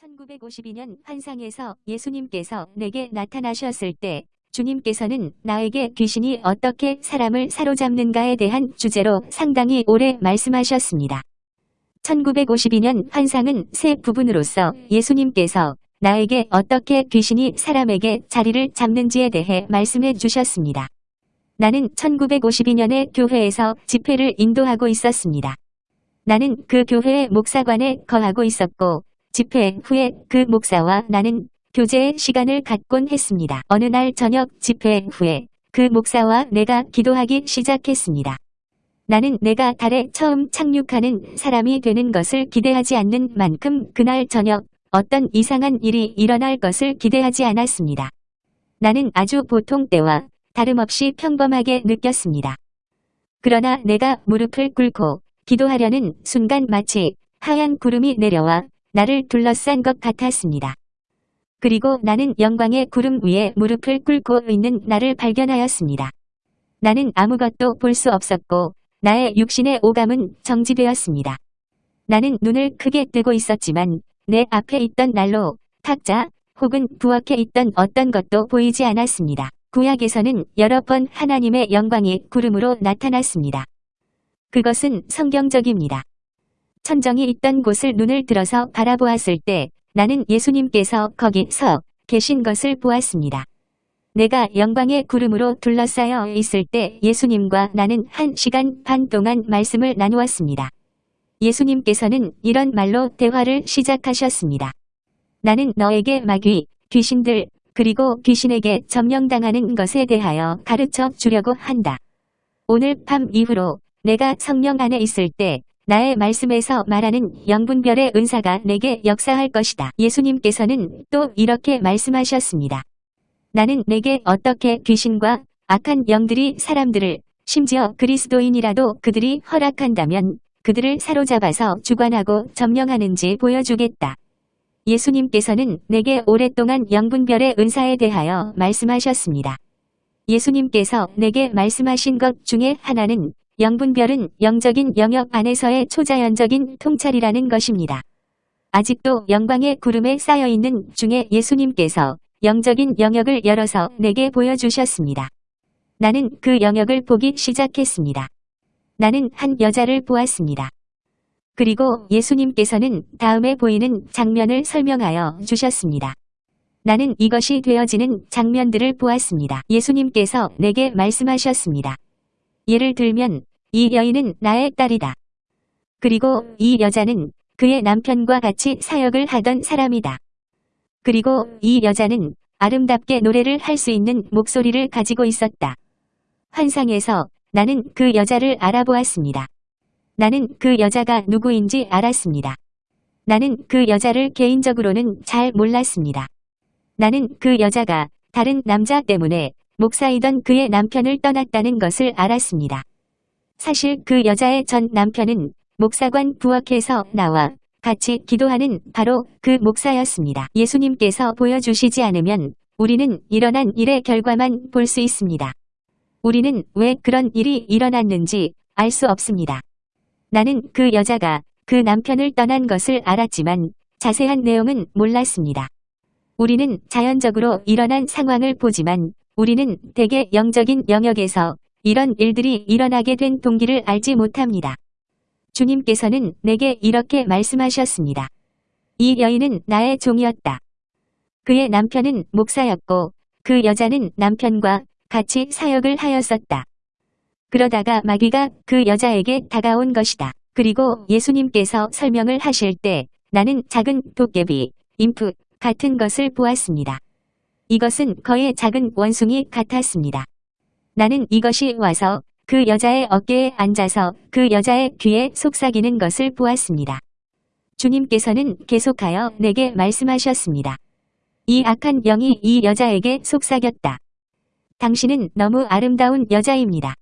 1952년 환상에서 예수님께서 내게 나타나셨을 때 주님께서는 나에게 귀신이 어떻게 사람을 사로잡는가에 대한 주제로 상당히 오래 말씀하셨습니다. 1952년 환상은 세 부분으로서 예수님께서 나에게 어떻게 귀신이 사람에게 자리를 잡는지에 대해 말씀해 주셨습니다. 나는 1952년에 교회에서 집회를 인도하고 있었습니다. 나는 그 교회의 목사관에 거하고 있었고 집회 후에 그 목사와 나는 교제의 시간을 갖곤 했습니다. 어느 날 저녁 집회 후에 그 목사와 내가 기도하기 시작했습니다. 나는 내가 달에 처음 착륙하는 사람이 되는 것을 기대하지 않는 만큼 그날 저녁 어떤 이상한 일이 일어날 것을 기대하지 않았습니다. 나는 아주 보통 때와 다름없이 평범하게 느꼈습니다. 그러나 내가 무릎을 꿇고 기도하려는 순간 마치 하얀 구름이 내려와 나를 둘러싼 것 같았습니다. 그리고 나는 영광의 구름 위에 무릎을 꿇고 있는 나를 발견하였습니다. 나는 아무것도 볼 수 없었고 나의 육신의 오감은 정지되었습니다. 나는 눈을 크게 뜨고 있었지만 내 앞에 있던 난로, 탁자 혹은 부엌에 있던 어떤 것도 보이지 않았습니다. 구약에서는 여러 번 하나님의 영광이 구름으로 나타났습니다. 그것은 성경적입니다. 천정이 있던 곳을 눈을 들어서 바라보았을 때 나는 예수님께서 거기 서 계신 것을 보았습니다. 내가 영광의 구름으로 둘러싸여 있을 때 예수님과 나는 한 시간 반 동안 말씀을 나누었습니다. 예수님께서는 이런 말로 대화를 시작하셨습니다. 나는 너에게 마귀, 귀신들, 그리고 귀신에게 점령당하는 것에 대하여 가르쳐 주려고 한다. 오늘 밤 이후로 내가 성령 안에 있을 때 나의 말씀에서 말하는 영분별의 은사가 내게 역사할 것이다. 예수님께서는 또 이렇게 말씀하셨습니다. 나는 내게 어떻게 귀신과 악한 영들이 사람들을 심지어 그리스도인이라도 그들이 허락한다면 그들을 사로잡아서 주관하고 점령하는지 보여주겠다. 예수님께서는 내게 오랫동안 영분별의 은사에 대하여 말씀하셨습니다. 예수님께서 내게 말씀하신 것 중에 하나는 영분별은 영적인 영역 안에서의 초자연적인 통찰이라는 것입니다. 아직도 영광의 구름에 쌓여있는 중에 예수님께서 영적인 영역을 열어서 내게 보여주셨습니다. 나는 그 영역을 보기 시작했습니다. 나는 한 여자를 보았습니다. 그리고 예수님께서는 다음에 보이는 장면을 설명하여 주셨습니다. 나는 이것이 되어지는 장면들을 보았습니다. 예수님께서 내게 말씀하셨습니다. 예를 들면 이 여인은 나의 딸이다. 그리고 이 여자는 그의 남편과 같이 사역을 하던 사람이다. 그리고 이 여자는 아름답게 노래를 할 수 있는 목소리를 가지고 있었다. 환상에서 나는 그 여자를 알아보았습니다. 나는 그 여자가 누구인지 알았습니다. 나는 그 여자를 개인적으로는 잘 몰랐습니다. 나는 그 여자가 다른 남자 때문에 목사이던 그의 남편을 떠났다는 것을 알았습니다. 사실 그 여자의 전 남편은 목사관 부엌에서 나와 같이 기도하는 바로 그 목사였습니다. 예수님께서 보여주시지 않으면 우리는 일어난 일의 결과만 볼 수 있습니다. 우리는 왜 그런 일이 일어났는지 알 수 없습니다. 나는 그 여자가 그 남편을 떠난 것을 알았지만 자세한 내용은 몰랐습니다. 우리는 자연적으로 일어난 상황을 보지만 우리는 대개 영적인 영역에서 이런 일들이 일어나게 된 동기를 알지 못합니다. 주님께서는 내게 이렇게 말씀하셨습니다. 이 여인은 나의 종이었다. 그의 남편은 목사였고 그 여자는 남편과 같이 사역을 하였었다. 그러다가 마귀가 그 여자에게 다가온 것이다. 그리고 예수님께서 설명을 하실 때 나는 작은 도깨비, 인프 같은 것을 보았습니다. 이것은 거의 작은 원숭이 같았습니다. 나는 이것이 와서 그 여자의 어깨에 앉아서 그 여자의 귀에 속삭이는 것을 보았습니다. 주님께서는 계속하여 내게 말씀하셨습니다. 이 악한 영이 이 여자에게 속삭였다. 당신은 너무 아름다운 여자입니다.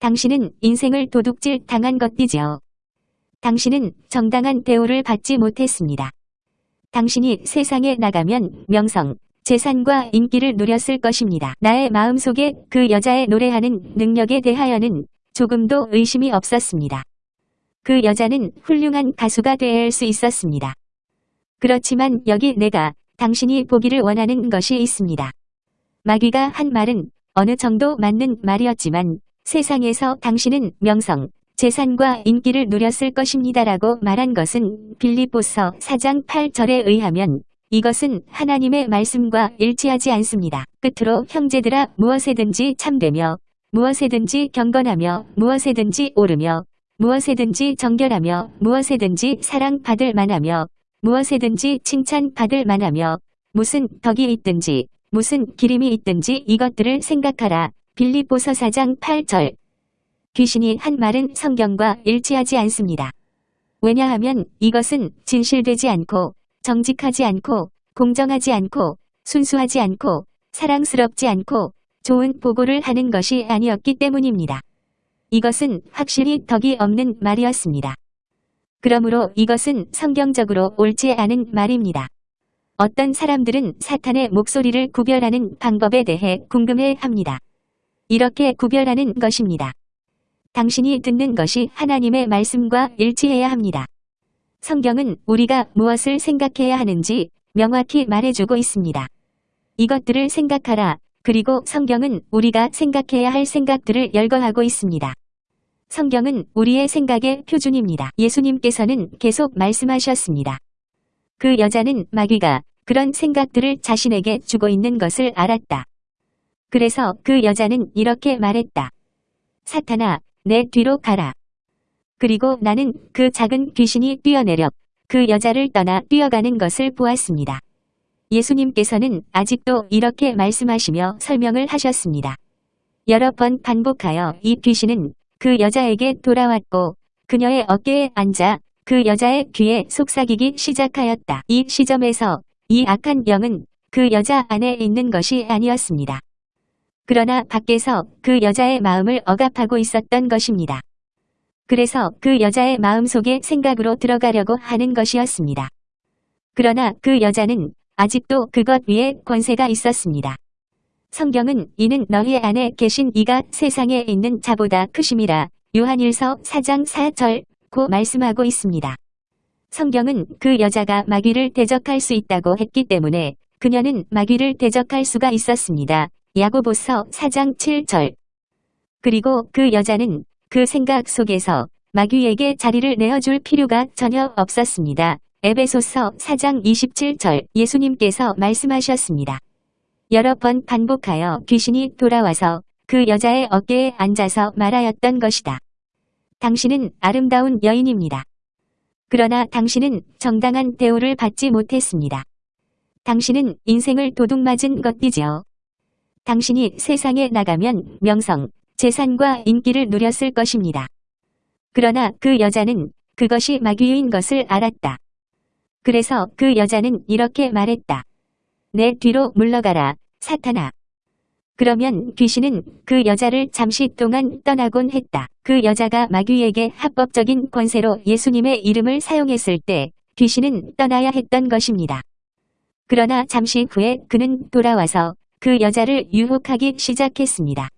당신은 인생을 도둑질 당한 것이지요. 당신은 정당한 대우를 받지 못했습니다. 당신이 세상에 나가면 명성, 재산과 인기를 누렸을 것입니다. 나의 마음속에 그 여자의 노래하는 능력에 대하여는 조금도 의심이 없었습니다. 그 여자는 훌륭한 가수가 될 수 있었습니다. 그렇지만 여기 내가 당신이 보기를 원하는 것이 있습니다. 마귀가 한 말은 어느 정도 맞는 말이었지만 세상에서 당신은 명성, 재산과 인기를 누렸을 것입니다라고 말한 것은 빌립보서 4장 8절에 의하면 이것은 하나님의 말씀과 일치하지 않습니다. 끝으로 형제들아 무엇에든지 참되며 무엇에든지 경건하며 무엇에든지 오르며 무엇에든지 정결하며 무엇에든지 사랑받을 만하며 무엇에든지 칭찬받을 만하며 무슨 덕이 있든지 무슨 기림이 있든지 이것들을 생각하라. 빌립보서 4장 8절 귀신이 한 말은 성경과 일치하지 않습니다. 왜냐하면 이것은 진실되지 않고 정직하지 않고 공정하지 않고 순수하지 않고 사랑스럽지 않고 좋은 보고를 하는 것이 아니었기 때문입니다. 이것은 확실히 덕이 없는 말이었습니다. 그러므로 이것은 성경적으로 옳지 않은 말입니다. 어떤 사람들은 사탄의 목소리를 구별하는 방법에 대해 궁금해 합니다. 이렇게 구별하는 것입니다. 당신이 듣는 것이 하나님의 말씀과 일치해야 합니다. 성경은 우리가 무엇을 생각해야 하는지 명확히 말해주고 있습니다. 이것들을 생각하라. 그리고 성경은 우리가 생각해야 할 생각들을 열거하고 있습니다. 성경은 우리의 생각의 표준입니다. 예수님께서는 계속 말씀하셨습니다. 그 여자는 마귀가 그런 생각들을 자신에게 주고 있는 것을 알았다. 그래서 그 여자는 이렇게 말했다. 사탄아, 내 뒤로 가라. 그리고 나는 그 작은 귀신이 뛰어내려 그 여자를 떠나 뛰어가는 것을 보았습니다. 예수님께서는 아직도 이렇게 말씀하시며 설명을 하셨습니다. 여러 번 반복하여 이 귀신은 그 여자에게 돌아왔고 그녀의 어깨에 앉아 그 여자의 귀에 속삭이기 시작하였다. 이 시점에서 이 악한 영은 그 여자 안에 있는 것이 아니었습니다. 그러나 밖에서 그 여자의 마음을 억압하고 있었던 것입니다. 그래서 그 여자의 마음속에 생각으로 들어가려고 하는 것이었습니다. 그러나 그 여자는 아직도 그것 위에 권세가 있었습니다. 성경은 이는 너희 안에 계신 이가 세상에 있는 자보다 크심이라 요한일서 4장 4절 고 말씀하고 있습니다. 성경은 그 여자가 마귀를 대적할 수 있다고 했기 때문에 그녀는 마귀를 대적할 수가 있었습니다. 야고보서 4장 7절 그리고 그 여자는 그 생각 속에서 마귀에게 자리를 내어줄 필요가 전혀 없었습니다. 에베소서 4장 27절 예수님께서 말씀하셨습니다. 여러 번 반복하여 귀신이 돌아와서 그 여자의 어깨에 앉아서 말하였던 것이다. 당신은 아름다운 여인입니다. 그러나 당신은 정당한 대우를 받지 못했습니다. 당신은 인생을 도둑맞은 것이지요. 당신이 세상에 나가면 명성, 재산과 인기를 누렸을 것입니다. 그러나 그 여자는 그것이 마귀인 것을 알았다. 그래서 그 여자는 이렇게 말했다. 내 뒤로 물러가라, 사탄아. 그러면 귀신은 그 여자를 잠시 동안 떠나곤 했다. 그 여자가 마귀에게 합법적인 권세로 예수님의 이름을 사용했을 때 귀신은 떠나야 했던 것입니다. 그러나 잠시 후에 그는 돌아와서 그 여자를 유혹하기 시작했습니다.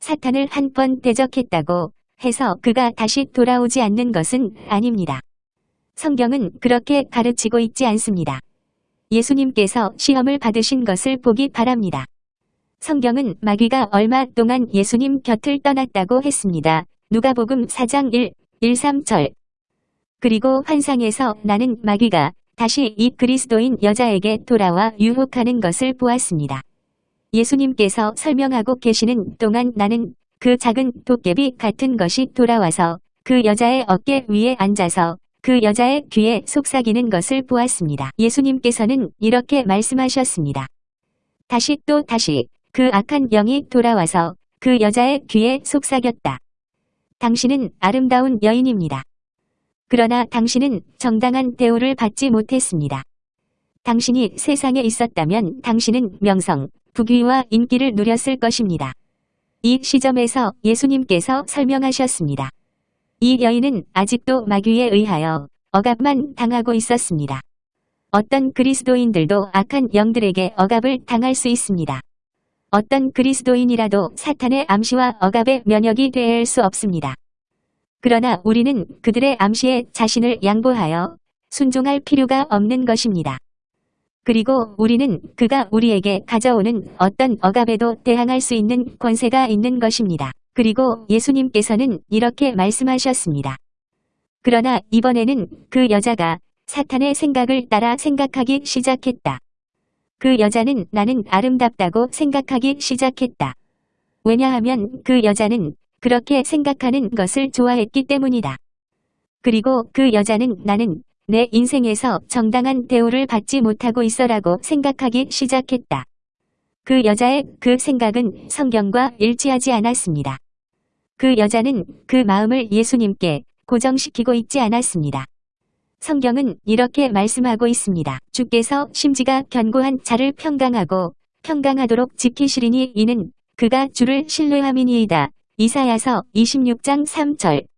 사탄을 한 번 대적했다고 해서 그가 다시 돌아오지 않는 것은 아닙니다. 성경은 그렇게 가르치고 있지 않습니다. 예수님께서 시험을 받으신 것을 보기 바랍니다. 성경은 마귀가 얼마 동안 예수님 곁을 떠났다고 했습니다. 누가복음 4장 1, 1, 3절 그리고 환상에서 나는 마귀가 다시 이 그리스도인 여자에게 돌아와 유혹하는 것을 보았습니다. 예수님께서 설명하고 계시는 동안 나는 그 작은 도깨비 같은 것이 돌아와서 그 여자의 어깨 위에 앉아서 그 여자의 귀에 속삭이는 것을 보았습니다. 예수님께서는 이렇게 말씀하셨습니다. 다시 또 다시 그 악한 영이 돌아와서 그 여자의 귀에 속삭였다. 당신은 아름다운 여인입니다. 그러나 당신은 정당한 대우를 받지 못했습니다. 당신이 세상에 있었다면 당신은 명성, 부귀와 인기를 누렸을 것입니다. 이 시점에서 예수님께서 설명하셨습니다. 이 여인은 아직도 마귀에 의하여 억압만 당하고 있었습니다. 어떤 그리스도인들도 악한 영들에게 억압을 당할 수 있습니다. 어떤 그리스도인이라도 사탄의 암시와 억압의 면역이 될 수 없습니다. 그러나 우리는 그들의 암시에 자신을 양보하여 순종할 필요가 없는 것입니다. 그리고 우리는 그가 우리에게 가져오는 어떤 억압에도 대항할 수 있는 권세가 있는 것입니다. 그리고 예수님께서는 이렇게 말씀하셨습니다. 그러나 이번에는 그 여자가 사탄의 생각을 따라 생각하기 시작했다. 그 여자는 나는 아름답다고 생각하기 시작했다. 왜냐하면 그 여자는 그렇게 생각하는 것을 좋아했기 때문이다. 그리고 그 여자는 나는 내 인생에서 정당한 대우를 받지 못하고 있어라고 생각하기 시작했다. 그 여자의 그 생각은 성경과 일치하지 않았습니다. 그 여자는 그 마음을 예수님께 고정시키고 있지 않았습니다. 성경은 이렇게 말씀하고 있습니다. 주께서 심지가 견고한 자를 평강하고 평강하도록 지키시리니 이는 그가 주를 신뢰함이니이다. 이사야서 26장 3절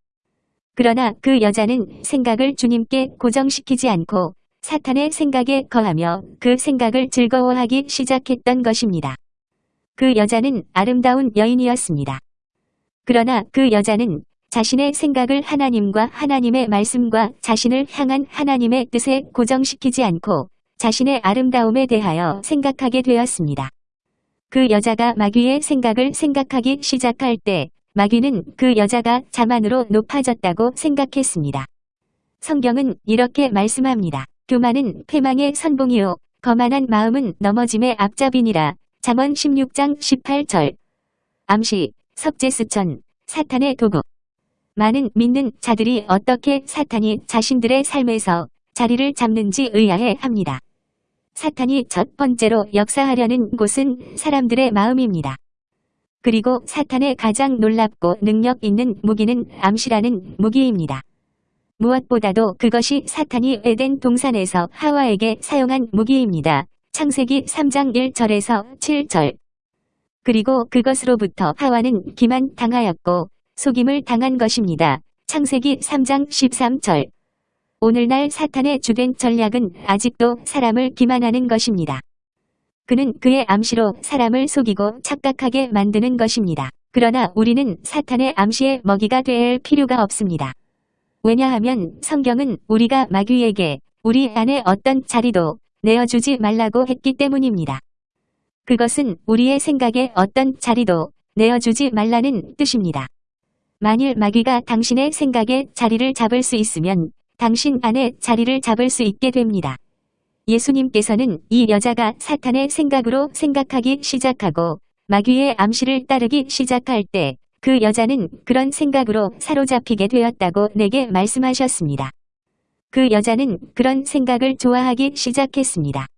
그러나 그 여자는 생각을 주님께 고정시키지 않고 사탄의 생각에 거하며 그 생각을 즐거워하기 시작했던 것입니다. 그 여자는 아름다운 여인이었습니다. 그러나 그 여자는 자신의 생각을 하나님과 하나님의 말씀과 자신을 향한 하나님의 뜻에 고정시키지 않고 자신의 아름다움에 대하여 생각하게 되었습니다. 그 여자가 마귀의 생각을 생각하기 시작할 때 마귀는 그 여자가 자만으로 높아졌다고 생각했습니다. 성경은 이렇게 말씀합니다. 교만은 패망의 선봉이요 거만한 마음은 넘어짐의 앞잡이니라. 잠언 16장 18절 암시 석재수천 사탄의 도구 많은 믿는 자들이 어떻게 사탄이 자신들의 삶에서 자리를 잡는지 의아해 합니다. 사탄이 첫 번째로 역사하려는 곳은 사람들의 마음입니다. 그리고 사탄의 가장 놀랍고 능력 있는 무기는 암시라는 무기입니다. 무엇보다도 그것이 사탄이 에덴 동산에서 하와에게 사용한 무기입니다. 창세기 3장 1절에서 7절 그리고 그것으로부터 하와는 기만 당하였고 속임을 당한 것입니다. 창세기 3장 13절 오늘날 사탄의 주된 전략은 아직도 사람을 기만하는 것입니다. 그는 그의 암시로 사람을 속이고 착각하게 만드는 것입니다. 그러나 우리는 사탄의 암시의 먹이가 될 필요가 없습니다. 왜냐하면 성경은 우리가 마귀에게 우리 안에 어떤 자리도 내어주지 말라고 했기 때문입니다. 그것은 우리의 생각에 어떤 자리도 내어주지 말라는 뜻입니다. 만일 마귀가 당신의 생각에 자리를 잡을 수 있으면 당신 안에 자리를 잡을 수 있게 됩니다. 예수님께서는 이 여자가 사탄의 생각으로 생각하기 시작하고 마귀의 암시를 따르기 시작할 때 그 여자는 그런 생각으로 사로잡히게 되었다고 내게 말씀하셨습니다. 그 여자는 그런 생각을 좋아하기 시작했습니다.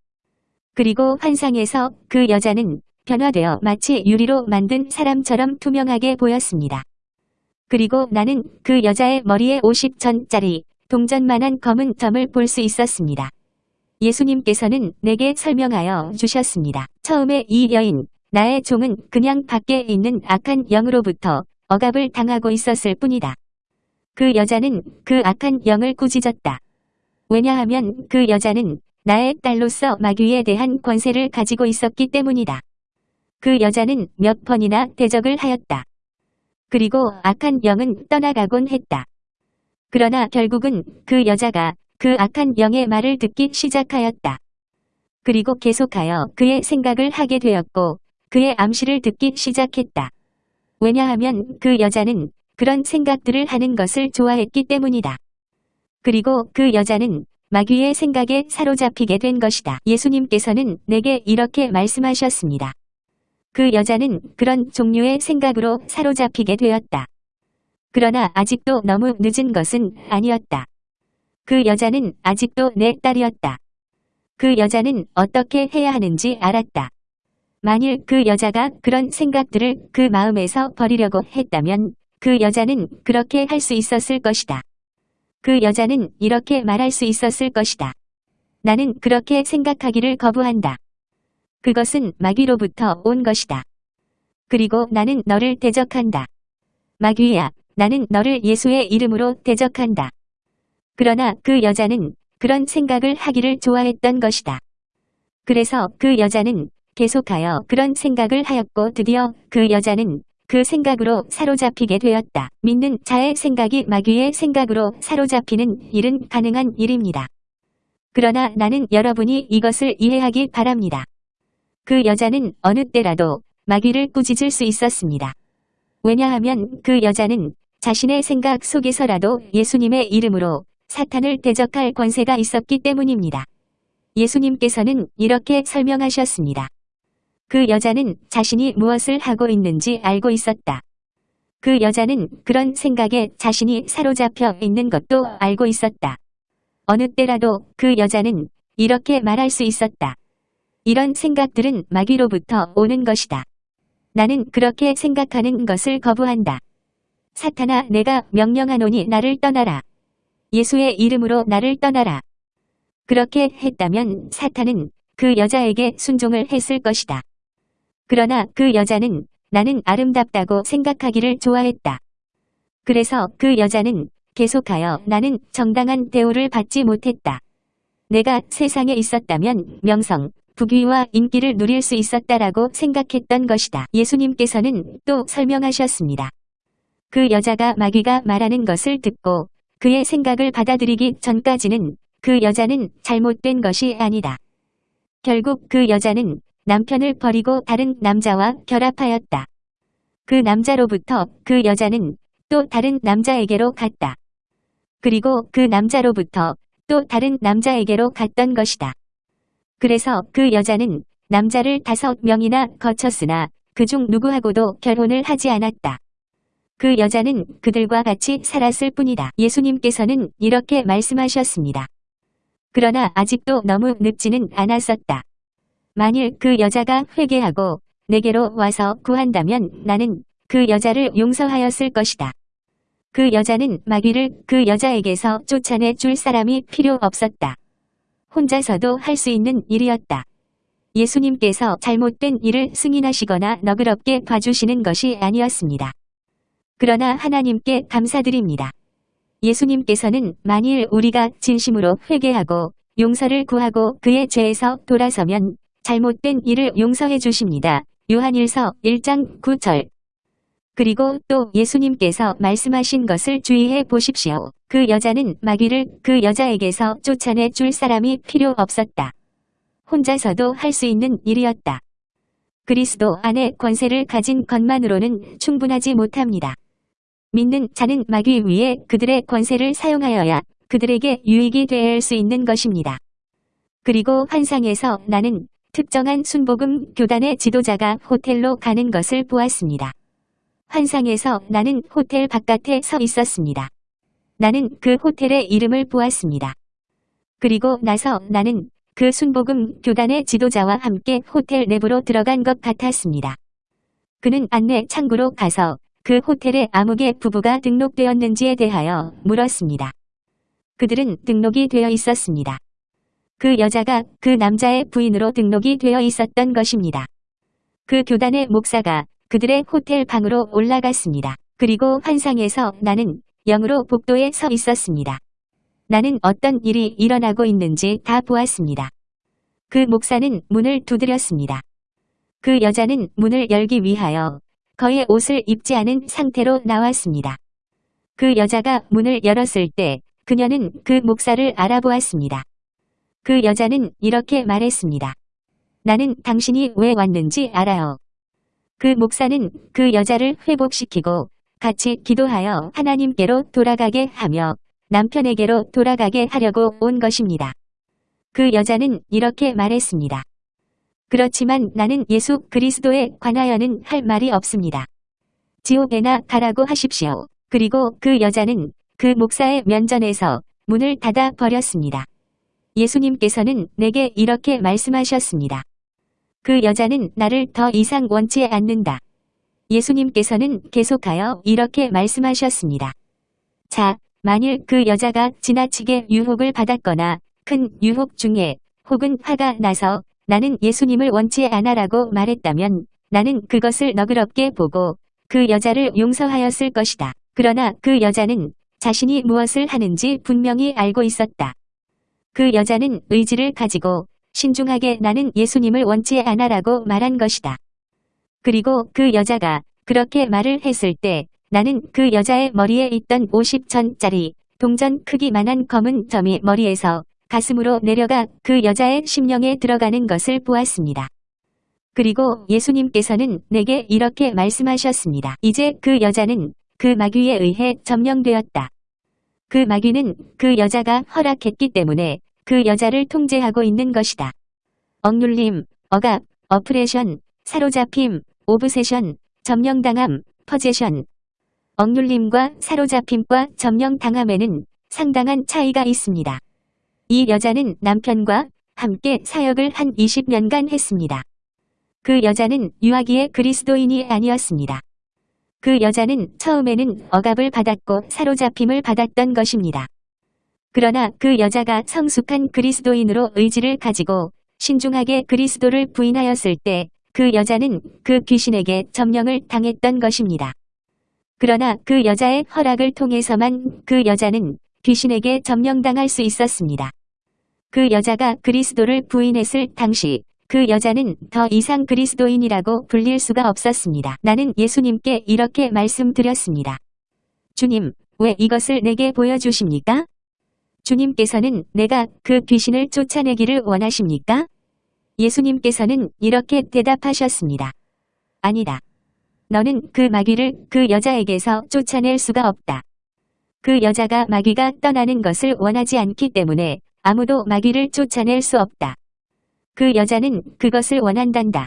그리고 환상에서 그 여자는 변화되어 마치 유리로 만든 사람처럼 투명하게 보였습니다. 그리고 나는 그 여자의 머리에 50천짜리 동전만한 검은 점을 볼 수 있었습니다. 예수님께서는 내게 설명하여 주셨습니다. 처음에 이 여인, 나의 종은 그냥 밖에 있는 악한 영으로부터 억압을 당하고 있었을 뿐이다. 그 여자는 그 악한 영을 꾸짖었다. 왜냐하면 그 여자는 나의 딸로서 마귀에 대한 권세를 가지고 있었기 때문이다. 그 여자는 몇 번이나 대적을 하였다. 그리고 악한 영은 떠나가곤 했다. 그러나 결국은 그 여자가 그 악한 영의 말을 듣기 시작하였다. 그리고 계속하여 그의 생각을 하게 되었고 그의 암시를 듣기 시작했다. 왜냐하면 그 여자는 그런 생각들을 하는 것을 좋아했기 때문이다. 그리고 그 여자는 마귀의 생각에 사로잡히게 된 것이다. 예수님께서는 내게 이렇게 말씀하셨습니다. 그 여자는 그런 종류의 생각으로 사로잡히게 되었다. 그러나 아직도 너무 늦은 것은 아니었다. 그 여자는 아직도 내 딸이었다. 그 여자는 어떻게 해야 하는지 알았다. 만일 그 여자가 그런 생각들을 그 마음에서 버리려고 했다면 그 여자는 그렇게 할 수 있었을 것이다. 그 여자는 이렇게 말할 수 있었을 것이다. 나는 그렇게 생각하기를 거부한다. 그것은 마귀로부터 온 것이다. 그리고 나는 너를 대적한다. 마귀야, 나는 너를 예수의 이름으로 대적한다. 그러나 그 여자는 그런 생각을 하기를 좋아했던 것이다. 그래서 그 여자는 계속하여 그런 생각을 하였고 드디어 그 여자는 그 생각으로 사로잡히게 되었다. 믿는 자의 생각이 마귀의 생각으로 사로잡히는 일은 가능한 일입니다. 그러나 나는 여러분이 이것을 이해하기 바랍니다. 그 여자는 어느 때라도 마귀를 꾸짖을 수 있었습니다. 왜냐하면 그 여자는 자신의 생각 속에서라도 예수님의 이름으로 사탄을 대적할 권세가 있었기 때문입니다. 예수님께서는 이렇게 설명하셨습니다. 그 여자는 자신이 무엇을 하고 있는지 알고 있었다. 그 여자는 그런 생각에 자신이 사로잡혀 있는 것도 알고 있었다. 어느 때라도 그 여자는 이렇게 말할 수 있었다. 이런 생각들은 마귀로부터 오는 것이다. 나는 그렇게 생각하는 것을 거부한다. 사탄아 내가 명령하노니 나를 떠나라. 예수의 이름으로 나를 떠나라. 그렇게 했다면 사탄은 그 여자에게 순종을 했을 것이다. 그러나 그 여자는 나는 아름답다고 생각하기를 좋아했다. 그래서 그 여자는 계속하여 나는 정당한 대우를 받지 못했다. 내가 세상에 있었다면 명성, 부귀와 인기를 누릴 수 있었다라고 생각했던 것이다. 예수님께서는 또 설명하셨습니다. 그 여자가 마귀가 말하는 것을 듣고 그의 생각을 받아들이기 전까지는 그 여자는 잘못된 것이 아니다. 결국 그 여자는 남편을 버리고 다른 남자와 결합하였다. 그 남자로부터 그 여자는 또 다른 남자에게로 갔다. 그리고 그 남자로부터 또 다른 남자에게로 갔던 것이다. 그래서 그 여자는 남자를 다섯 명이나 거쳤으나 그중 누구하고도 결혼을 하지 않았다. 그 여자는 그들과 같이 살았을 뿐이다. 예수님께서는 이렇게 말씀하셨습니다. 그러나 아직도 너무 늦지는 않았었다. 만일 그 여자가 회개하고 내게로 와서 구한다면 나는 그 여자를 용서하였을 것이다. 그 여자는 마귀를 그 여자에게서 쫓아내 줄 사람이 필요 없었다. 혼자서도 할 수 있는 일이었다. 예수님께서 잘못된 일을 승인하시거나 너그럽게 봐주시는 것이 아니었습니다. 그러나 하나님께 감사드립니다. 예수님께서는 만일 우리가 진심으로 회개하고 용서를 구하고 그의 죄에서 돌아서면 잘못된 일을 용서해 주십니다. 요한일서 1장 9절 그리고 또 예수님께서 말씀하신 것을 주의해 보십시오. 그 여자는 마귀를 그 여자에게서 쫓아내 줄 사람이 필요 없었다. 혼자서도 할 수 있는 일이었다. 그리스도 안에 권세를 가진 것만으로는 충분하지 못합니다. 믿는 자는 마귀 위에 그들의 권세를 사용하여야 그들에게 유익이 할수 있는 것입니다. 그리고 환상에서 나는 특정한 순복음 교단의 지도자가 호텔로 가는 것을 보았습니다. 환상에서 나는 호텔 바깥에 서 있었습니다. 나는 그 호텔의 이름을 보았습니다. 그리고 나서 나는 그 순복음 교단의 지도자와 함께 호텔 내부로 들어간 것 같았습니다. 그는 안내 창구로 가서 그 호텔에 아무개 부부가 등록되었는지에 대하여 물었습니다. 그들은 등록이 되어 있었습니다. 그 여자가 그 남자의 부인으로 등록이 되어 있었던 것입니다. 그 교단의 목사가 그들의 호텔 방으로 올라갔습니다. 그리고 환상에서 나는 영으로 복도에 서 있었습니다. 나는 어떤 일이 일어나고 있는지 다 보았습니다. 그 목사는 문을 두드렸습니다. 그 여자는 문을 열기 위하여 거의 옷을 입지 않은 상태로 나왔습니다. 그 여자가 문을 열었을 때 그녀는 그 목사를 알아보았습니다. 그 여자는 이렇게 말했습니다. 나는 당신이 왜 왔는지 알아요. 그 목사는 그 여자를 회복시키고 같이 기도하여 하나님께로 돌아가게 하며 남편에게로 돌아가게 하려고 온 것입니다. 그 여자는 이렇게 말했습니다. 그렇지만 나는 예수 그리스도에 관하여는 할 말이 없습니다. 지옥에나 가라고 하십시오. 그리고 그 여자는 그 목사의 면전에서 문을 닫아 버렸습니다. 예수님께서는 내게 이렇게 말씀하셨습니다. 그 여자는 나를 더 이상 원치 않는다. 예수님께서는 계속하여 이렇게 말씀하셨습니다. 자, 만일 그 여자가 지나치게 유혹을 받았거나 큰 유혹 중에 혹은 화가 나서 나는 예수님을 원치 않아라고 말했다면 나는 그것을 너그럽게 보고 그 여자를 용서하였을 것이다. 그러나 그 여자는 자신이 무엇을 하는지 분명히 알고 있었다. 그 여자는 의지를 가지고 신중하게 나는 예수님을 원치 않아라고 말한 것이다. 그리고 그 여자가 그렇게 말을 했을 때 나는 그 여자의 머리에 있던 50천짜리 동전 크기만한 검은 점이 머리에서 가슴으로 내려가 그 여자의 심령에 들어가는 것을 보았습니다. 그리고 예수님께서는 내게 이렇게 말씀하셨습니다. 이제 그 여자는 그 마귀에 의해 점령되었다. 그 마귀는 그 여자가 허락했기 때문에 그 여자를 통제하고 있는 것이다. 억눌림, 억압, oppression, 사로잡힘, obsession, 점령당함, possession. 억눌림과 사로잡힘과 점령당함에는 상당한 차이가 있습니다. 이 여자는 남편과 함께 사역을 한 20년간 했습니다. 그 여자는 유아기의 그리스도인이 아니었습니다. 그 여자는 처음에는 억압을 받았고 사로잡힘을 받았던 것입니다. 그러나 그 여자가 성숙한 그리스도인으로 의지를 가지고 신중하게 그리스도를 부인하였을 때 그 여자는 그 귀신에게 점령을 당했던 것입니다. 그러나 그 여자의 허락을 통해서만 그 여자는 귀신에게 점령당할 수 있었습니다. 그 여자가 그리스도를 부인했을 당시 그 여자는 더 이상 그리스도인이라고 불릴 수가 없었습니다. 나는 예수님께 이렇게 말씀드렸습니다. 주님, 왜 이것을 내게 보여주십니까? 주님께서는 내가 그 귀신을 쫓아내기를 원하십니까? 예수님께서는 이렇게 대답하셨습니다. 아니다. 너는 그 마귀를 그 여자에게서 쫓아낼 수가 없다. 그 여자가 마귀가 떠나는 것을 원하지 않기 때문에 아무도 마귀를 쫓아낼 수 없다. 그 여자는 그것을 원한단다.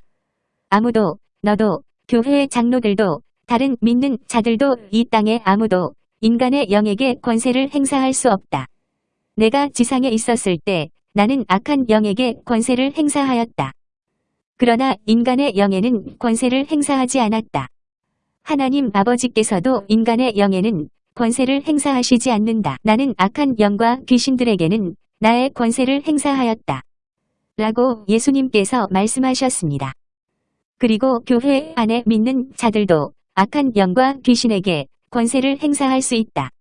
아무도, 너도, 교회의 장로들도, 다른 믿는 자들도 이 땅에 아무도 인간의 영에게 권세를 행사할 수 없다. 내가 지상에 있었을 때 나는 악한 영에게 권세를 행사하였다. 그러나 인간의 영에는 권세를 행사하지 않았다. 하나님 아버지께서도 인간의 영에는 권세를 행사하시지 않는다. 나는 악한 영과 귀신들에게는 나의 권세를 행사하였다. 라고 예수님께서 말씀하셨습니다. 그리고 교회 안에 믿는 자들도 악한 영과 귀신에게 권세를 행사할 수 있다.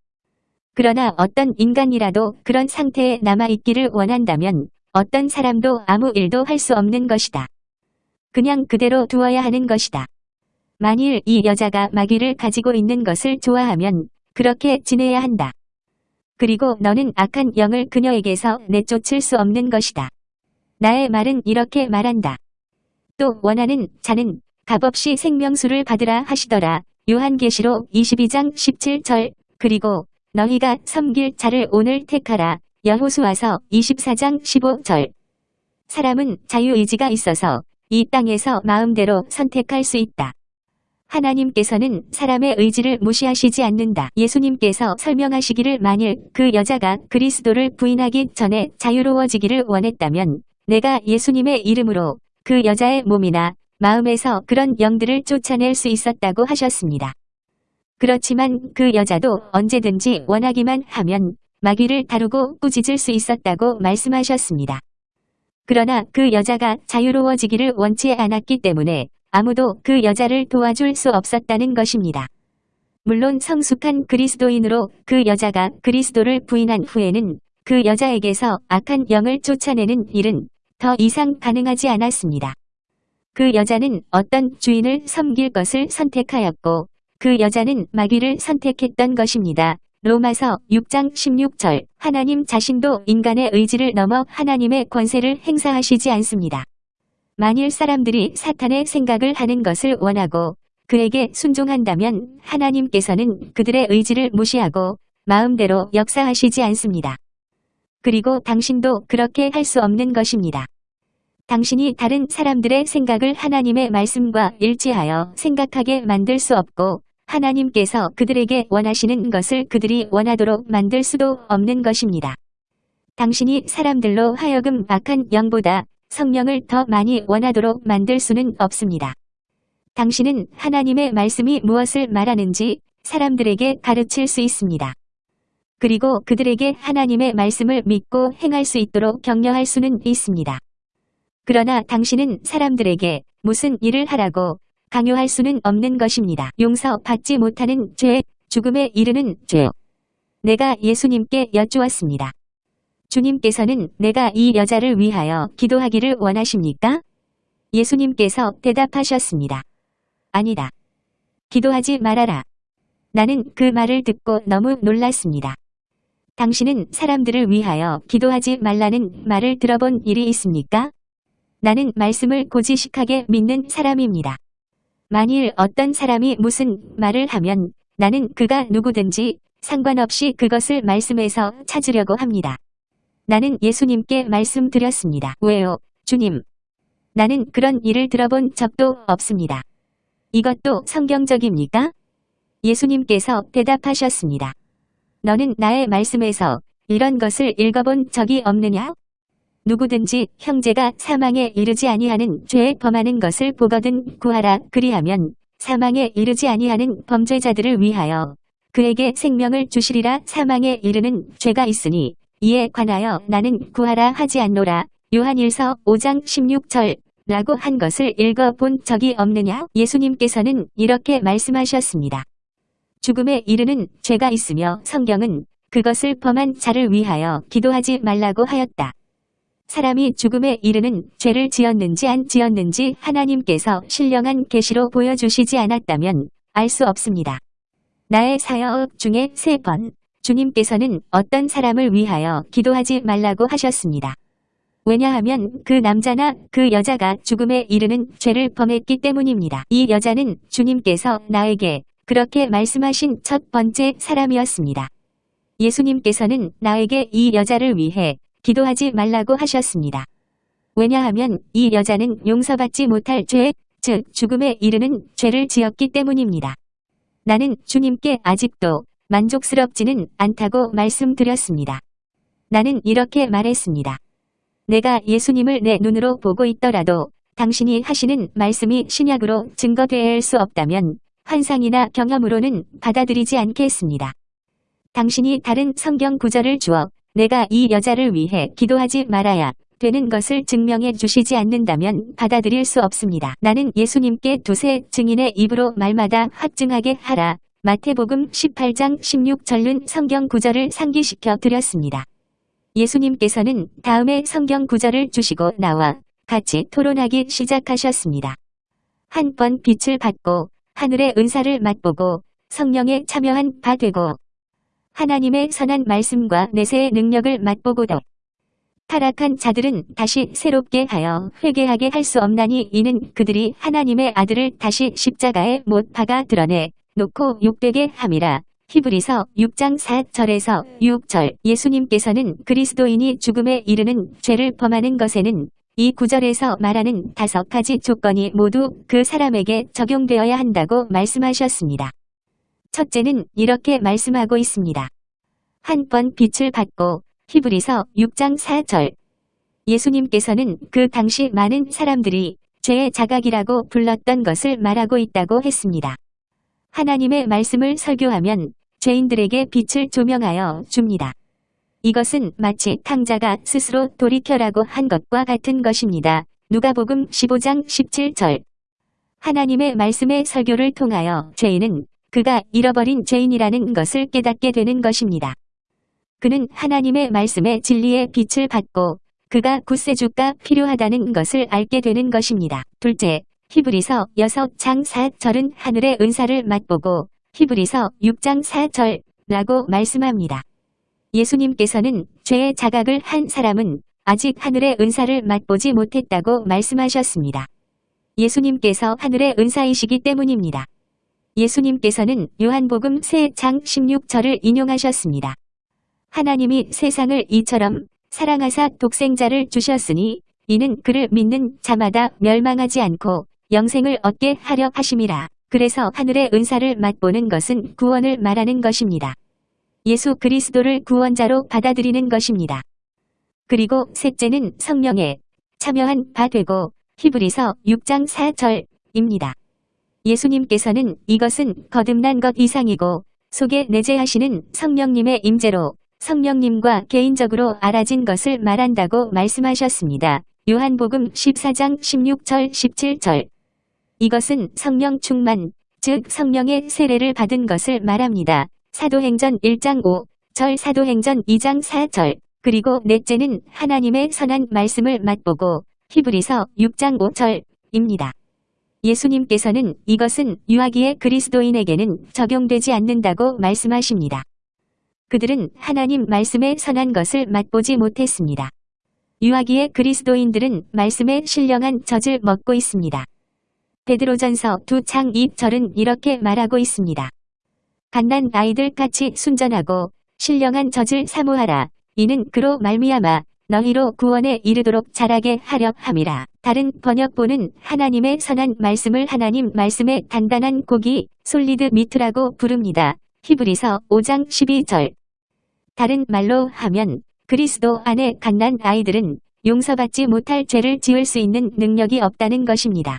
그러나 어떤 인간이라도 그런 상태에 남아있기를 원한다면 어떤 사람도 아무 일도 할 수 없는 것이다. 그냥 그대로 두어야 하는 것이다. 만일 이 여자가 마귀를 가지고 있는 것을 좋아하면 그렇게 지내야 한다. 그리고 너는 악한 영을 그녀에게서 내쫓을 수 없는 것이다. 나의 말은 이렇게 말한다. 또 원하는 자는 값없이 생명수를 받으라 하시더라. 요한계시록 22장 17절 그리고 너희가 섬길 자를 오늘 택하라. 여호수아서 24장 15절. 사람은 자유의지가 있어서 이 땅에서 마음대로 선택할 수 있다. 하나님께서는 사람의 의지를 무시하시지 않는다. 예수님께서 설명하시기를 만일 그 여자가 그리스도를 부인하기 전에 자유로워지기를 원했다면 내가 예수님의 이름으로 그 여자의 몸이나 마음에서 그런 영들을 쫓아낼 수 있었다고 하셨습니다. 그렇지만 그 여자도 언제든지 원하기만 하면 마귀를 다루고 꾸짖을 수 있었다고 말씀하셨습니다. 그러나 그 여자가 자유로워지기를 원치 않았기 때문에 아무도 그 여자를 도와줄 수 없었다는 것입니다. 물론 성숙한 그리스도인으로 그 여자가 그리스도를 부인한 후에는 그 여자에게서 악한 영을 쫓아내는 일은 더 이상 가능하지 않았습니다. 그 여자는 어떤 주인을 섬길 것을 선택하였고 그 여자는 마귀를 선택했던 것입니다. 로마서 6장 16절 하나님 자신도 인간의 의지를 넘어 하나님의 권세를 행사하시지 않습니다. 만일 사람들이 사탄의 생각을 하는 것을 원하고 그에게 순종한다면 하나님께서는 그들의 의지를 무시하고 마음대로 역사하시지 않습니다. 그리고 당신도 그렇게 할 수 없는 것입니다. 당신이 다른 사람들의 생각을 하나님의 말씀과 일치하여 생각하게 만들 수 없고 하나님께서 그들에게 원하시는 것을 그들이 원하도록 만들 수도 없는 것입니다. 당신이 사람들로 하여금 악한 영보다 성령을 더 많이 원하도록 만들 수는 없습니다. 당신은 하나님의 말씀이 무엇을 말하는지 사람들에게 가르칠 수 있습니다. 그리고 그들에게 하나님의 말씀을 믿고 행할 수 있도록 격려할 수는 있습니다. 그러나 당신은 사람들에게 무슨 일을 하라고 강요할 수는 없는 것입니다. 용서받지 못하는 죄, 죽음에 이르는 죄. 내가 예수님께 여쭈었습니다. 주님께서는 내가 이 여자를 위하여 기도하기를 원하십니까? 예수님께서 대답하셨습니다. 아니다. 기도하지 말아라. 나는 그 말을 듣고 너무 놀랐습니다. 당신은 사람들을 위하여 기도하지 말라는 말을 들어본 일이 있습니까? 나는 말씀을 고지식하게 믿는 사람입니다. 만일 어떤 사람이 무슨 말을 하면 나는 그가 누구든지 상관없이 그것을 말씀에서 찾으려고 합니다. 나는 예수님께 말씀드렸습니다. 왜요, 주님? 나는 그런 일을 들어본 적도 없습니다. 이것도 성경적입니까? 예수님께서 대답하셨습니다. 너는 나의 말씀에서 이런 것을 읽어본 적이 없느냐? 누구든지 형제가 사망에 이르지 아니하는 죄에 범하는 것을 보거든 구하라 그리하면 사망에 이르지 아니하는 범죄자들을 위하여 그에게 생명을 주시리라 사망에 이르는 죄가 있으니 이에 관하여 나는 구하라 하지 않노라 요한일서 5장 16절 라고 한 것을 읽어본 적이 없느냐 예수님께서는 이렇게 말씀하셨습니다. 죽음에 이르는 죄가 있으며 성경은 그것을 범한 자를 위하여 기도하지 말라고 하였다. 사람이 죽음에 이르는 죄를 지었는지 안 지었는지 하나님께서 신령한 계시로 보여주시지 않았다면 알 수 없습니다. 나의 사역 중에 세 번 주님께서는 어떤 사람을 위하여 기도하지 말라고 하셨습니다. 왜냐하면 그 남자나 그 여자가 죽음에 이르는 죄를 범했기 때문입니다. 이 여자는 주님께서 나에게 그렇게 말씀하신 첫 번째 사람이었습니다. 예수님께서는 나에게 이 여자를 위해 기도하지 말라고 하셨습니다. 왜냐하면 이 여자는 용서받지 못할 죄, 즉 죽음에 이르는 죄를 지었기 때문입니다. 나는 주님께 아직도 만족스럽지는 않다고 말씀드렸습니다. 나는 이렇게 말했습니다. 내가 예수님을 내 눈으로 보고 있더라도 당신이 하시는 말씀이 신약으로 증거될 수 없다면 환상이나 경험으로는 받아들이지 않겠습니다. 당신이 다른 성경 구절을 주어 내가 이 여자를 위해 기도하지 말아야 되는 것을 증명해 주시지 않는다면 받아들일 수 없습니다. 나는 예수님께 두세 증인의 입으로 말마다 확증하게 하라. 마태복음 18장 16절은 성경 구절을 상기시켜 드렸습니다. 예수님께서는 다음에 성경 구절을 주시고 나와 같이 토론하기 시작하셨습니다. 한 번 빛을 받고 하늘의 은사를 맛보고 성령에 참여한 바 되고 하나님의 선한 말씀과 내세의 능력을 맛보고도 타락한 자들은 다시 새롭게 하여 회개하게 할 수 없나니 이는 그들이 하나님의 아들을 다시 십자가에 못 박아 드러내 놓고 욕되게 함이라. 히브리서 6장 4절에서 6절 예수님께서는 그리스도인이 죽음에 이르는 죄를 범하는 것에는 이 구절에서 말하는 다섯 가지 조건이 모두 그 사람에게 적용되어야 한다고 말씀하셨습니다. 첫째는 이렇게 말씀하고 있습니다. 한 번 빛을 받고 히브리서 6장 4절 예수님께서는 그 당시 많은 사람들이 죄의 자각이라고 불렀던 것을 말하고 있다고 했습니다. 하나님의 말씀을 설교하면 죄인들에게 빛을 조명하여 줍니다. 이것은 마치 탕자가 스스로 돌이켜라고 한 것과 같은 것입니다. 누가복음 15장 17절 하나님의 말씀의 설교를 통하여 죄인은 그가 잃어버린 죄인이라는 것을 깨닫게 되는 것입니다. 그는 하나님의 말씀의 진리의 빛을 받고 그가 구세주가 필요하다는 것을 알게 되는 것입니다. 둘째, 히브리서 6장 4절은 하늘의 은사를 맛보고 히브리서 6장 4절라고 말씀합니다. 예수님께서는 죄의 자각을 한 사람은 아직 하늘의 은사를 맛보지 못했다고 말씀하셨습니다. 예수님께서 하늘의 은사이시기 때문입니다. 예수님께서는 요한복음 3장 16절을 인용하셨습니다. 하나님이 세상을 이처럼 사랑하사 독생자를 주셨으니 이는 그를 믿는 자마다 멸망하지 않고 영생을 얻게 하려 하심이라. 그래서 하늘의 은사를 맛보는 것은 구원을 말하는 것입니다. 예수 그리스도를 구원자로 받아들이는 것입니다. 그리고 셋째는 성령에 참여한 바 되고 히브리서 6장 4절입니다. 예수님께서는 이것은 거듭난 것 이상이고 속에 내재하시는 성령님의 임재로 성령님과 개인적으로 알아진 것을 말한다고 말씀하셨습니다. 요한복음 14장 16절 17절 이것은 성령 충만, 즉 성령의 세례를 받은 것을 말합니다. 사도행전 1장 5 절 사도행전 2장 4절 그리고 넷째는 하나님의 선한 말씀을 맛보고 히브리서 6장 5절입니다. 예수님께서는 이것은 유아기의 그리스도인에게는 적용되지 않는다고 말씀하십니다. 그들은 하나님 말씀의 선한 것을 맛보지 못했습니다. 유아기의 그리스도인들은 말씀에 신령한 젖을 먹고 있습니다. 베드로전서 두창 2절은 이렇게 말하고 있습니다. 갓난 아이들 같이 순전하고 신령한 젖을 사모하라. 이는 그로 말미암아 너희로 구원에 이르도록 자라게 하려 함이라. 다른 번역본은 하나님의 선한 말씀을 하나님 말씀의 단단한 고기 솔리드 미트라고 부릅니다. 히브리서 5장 12절 다른 말로 하면 그리스도 안에 갓난 아이들은 용서받지 못할 죄를 지을 수 있는 능력이 없다는 것입니다.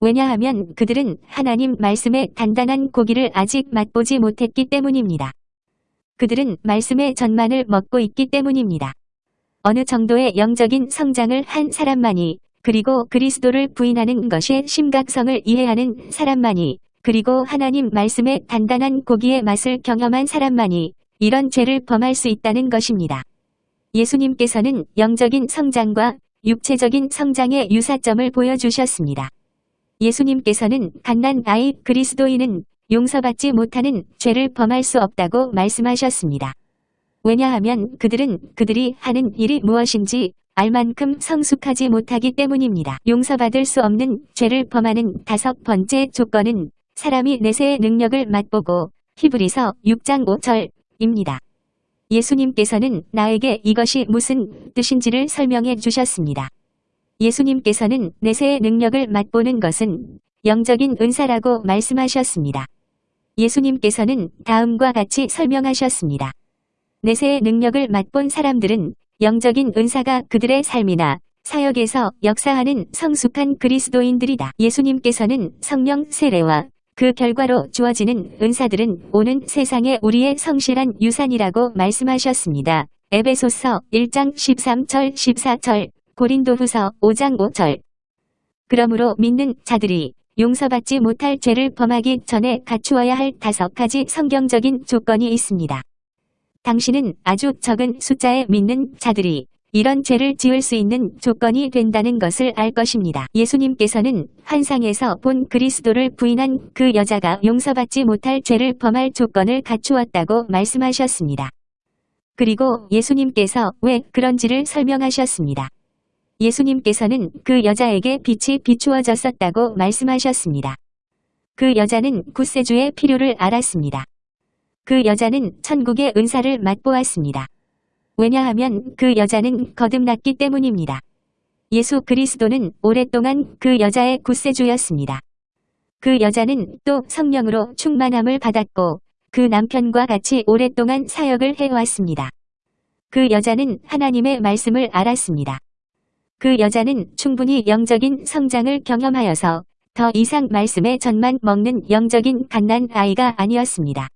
왜냐하면 그들은 하나님 말씀의 단단한 고기를 아직 맛보지 못했기 때문입니다. 그들은 말씀의 전만을 먹고 있기 때문입니다. 어느 정도의 영적인 성장을 한 사람만이 그리고 그리스도를 부인하는 것의 심각성을 이해하는 사람만이 그리고 하나님 말씀의 단단한 고기의 맛을 경험한 사람만이 이런 죄를 범할 수 있다는 것입니다. 예수님께서는 영적인 성장과 육체적인 성장의 유사점을 보여주셨습니다. 예수님께서는 갓난 아이 그리스도인은 용서받지 못하는 죄를 범할 수 없다고 말씀하셨습니다. 왜냐하면 그들은 그들이 하는 일이 무엇인지 알 만큼 성숙하지 못하기 때문입니다. 용서받을 수 없는 죄를 범하는 다섯 번째 조건은 사람이 내세의 능력을 맛보고 히브리서 6장 5절입니다. 예수님께서는 나에게 이것이 무슨 뜻인지를 설명해 주셨습니다. 예수님께서는 내세의 능력을 맛보는 것은 영적인 은사라고 말씀하셨습니다. 예수님께서는 다음과 같이 설명하셨습니다. 내세의 능력을 맛본 사람들은 영적인 은사가 그들의 삶이나 사역에서 역사하는 성숙한 그리스도인들이다. 예수님께서는 성령 세례와 그 결과로 주어지는 은사들은 오는 세상에 우리의 성실한 유산이라고 말씀하셨습니다. 에베소서 1장 13절 14절 고린도후서 5장 5절 그러므로 믿는 자들이 용서받지 못할 죄를 범하기 전에 갖추어야 할 다섯 가지 성경적인 조건이 있습니다. 당신은 아주 적은 숫자의 믿는 자들이 이런 죄를 지을 수 있는 조건이 된다는 것을 알 것입니다. 예수님께서는 환상에서 본 그리스도를 부인한 그 여자가 용서받지 못할 죄를 범할 조건을 갖추었다고 말씀하셨습니다. 그리고 예수님께서 왜 그런지를 설명하셨습니다. 예수님께서는 그 여자에게 빛이 비추어졌었다고 말씀하셨습니다. 그 여자는 구세주의 필요를 알았습니다. 그 여자는 천국의 은사를 맛보았습니다. 왜냐하면 그 여자는 거듭났기 때문입니다. 예수 그리스도는 오랫동안 그 여자의 구세주였습니다. 그 여자는 또 성령으로 충만함을 받았고 그 남편과 같이 오랫동안 사역을 해왔습니다. 그 여자는 하나님의 말씀을 알았습니다. 그 여자는 충분히 영적인 성장을 경험하여서 더 이상 말씀의 전만 먹는 영적인 갓난 아이가 아니었습니다.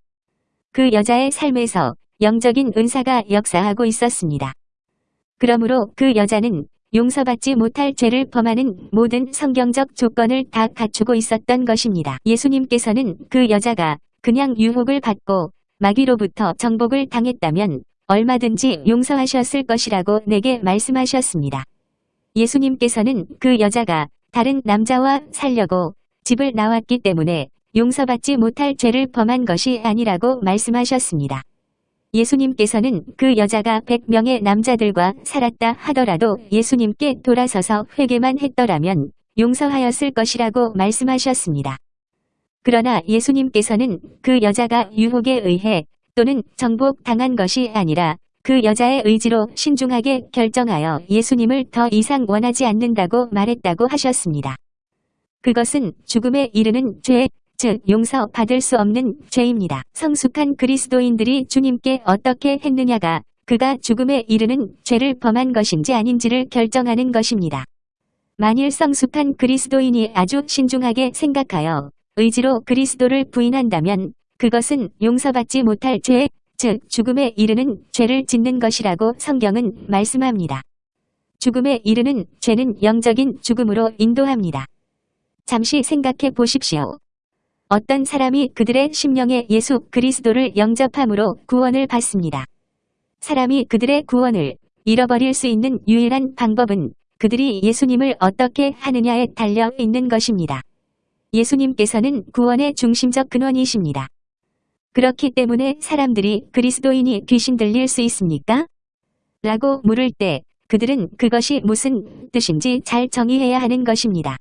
그 여자의 삶에서 영적인 은사가 역사하고 있었습니다. 그러므로 그 여자는 용서받지 못할 죄를 범하는 모든 성경적 조건을 다 갖추고 있었던 것입니다. 예수님께서는 그 여자가 그냥 유혹을 받고 마귀로부터 정복을 당했다면 얼마든지 용서하셨을 것이라고 내게 말씀하셨습니다. 예수님께서는 그 여자가 다른 남자와 살려고 집을 나왔기 때문에 용서받지 못할 죄를 범한 것이 아니라고 말씀하셨습니다. 예수님께서는 그 여자가 100명의 남자들과 살았다 하더라도 예수님께 돌아서서 회개만 했더라면 용서하였을 것이라고 말씀하셨습니다. 그러나 예수님께서는 그 여자가 유혹에 의해 또는 정복 당한 것이 아니라 그 여자의 의지로 신중하게 결정하여 예수님을 더 이상 원하지 않는다고 말했다고 하셨습니다. 그것은 죽음에 이르는 죄, 즉 용서받을 수 없는 죄입니다. 성숙한 그리스도인들이 주님께 어떻게 했느냐가 그가 죽음에 이르는 죄를 범한 것인지 아닌지를 결정하는 것입니다. 만일 성숙한 그리스도인이 아주 신중하게 생각하여 의지로 그리스도를 부인한다면 그것은 용서받지 못할 죄, 즉 죽음에 이르는 죄를 짓는 것이라고 성경은 말씀합니다. 죽음에 이르는 죄는 영적인 죽음으로 인도합니다. 잠시 생각해 보십시오. 어떤 사람이 그들의 심령에 예수 그리스도를 영접함으로 구원을 받습니다. 사람이 그들의 구원을 잃어버릴 수 있는 유일한 방법은 그들이 예수님을 어떻게 하느냐에 달려 있는 것입니다. 예수님께서는 구원의 중심적 근원이십니다. 그렇기 때문에 사람들이 그리스도인이 귀신 들릴 수 있습니까? 라고 물을 때 그들은 그것이 무슨 뜻인지 잘 정의해야 하는 것입니다.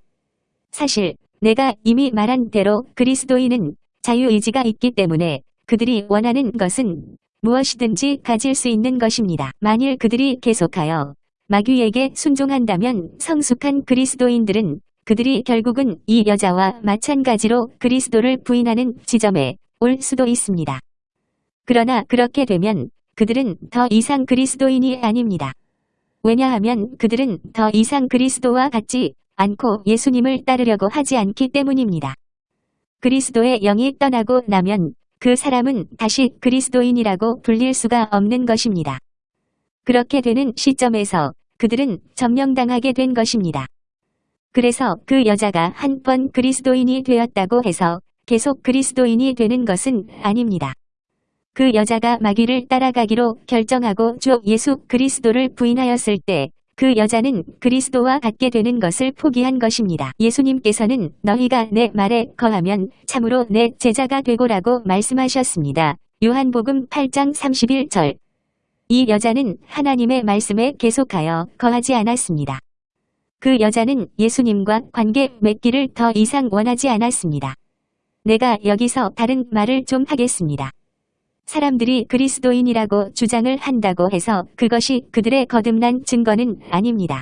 사실 내가 이미 말한 대로 그리스도인은 자유의지가 있기 때문에 그들이 원하는 것은 무엇이든지 가질 수 있는 것입니다. 만일 그들이 계속하여 마귀에게 순종한다면 성숙한 그리스도인들은 그들이 결국은 이 여자와 마찬가지로 그리스도를 부인하는 지점에 올 수도 있습니다. 그러나 그렇게 되면 그들은 더 이상 그리스도인이 아닙니다. 왜냐하면 그들은 더 이상 그리스도와 같지 않고 예수님을 따르려고 하지 않기 때문입니다. 그리스도의 영이 떠나고 나면 그 사람은 다시 그리스도인이라고 불릴 수가 없는 것입니다. 그렇게 되는 시점에서 그들은 점령당하게 된 것입니다. 그래서 그 여자가 한 번 그리스도인이 되었다고 해서 계속 그리스도인이 되는 것은 아닙니다. 그 여자가 마귀를 따라가기로 결정하고 주 예수 그리스도를 부인하였을 때 그 여자는 그리스도와 같게 되는 것을 포기한 것입니다. 예수님께서는 너희가 내 말에 거하면 참으로 내 제자가 되고라고 말씀하셨습니다. 요한복음 8장 31절 이 여자는 하나님의 말씀에 계속하여 거하지 않았습니다. 그 여자는 예수님과 관계 맺기를 더 이상 원하지 않았습니다. 내가 여기서 다른 말을 좀 하겠습니다. 사람들이 그리스도인이라고 주장을 한다고 해서 그것이 그들의 거듭난 증거는 아닙니다.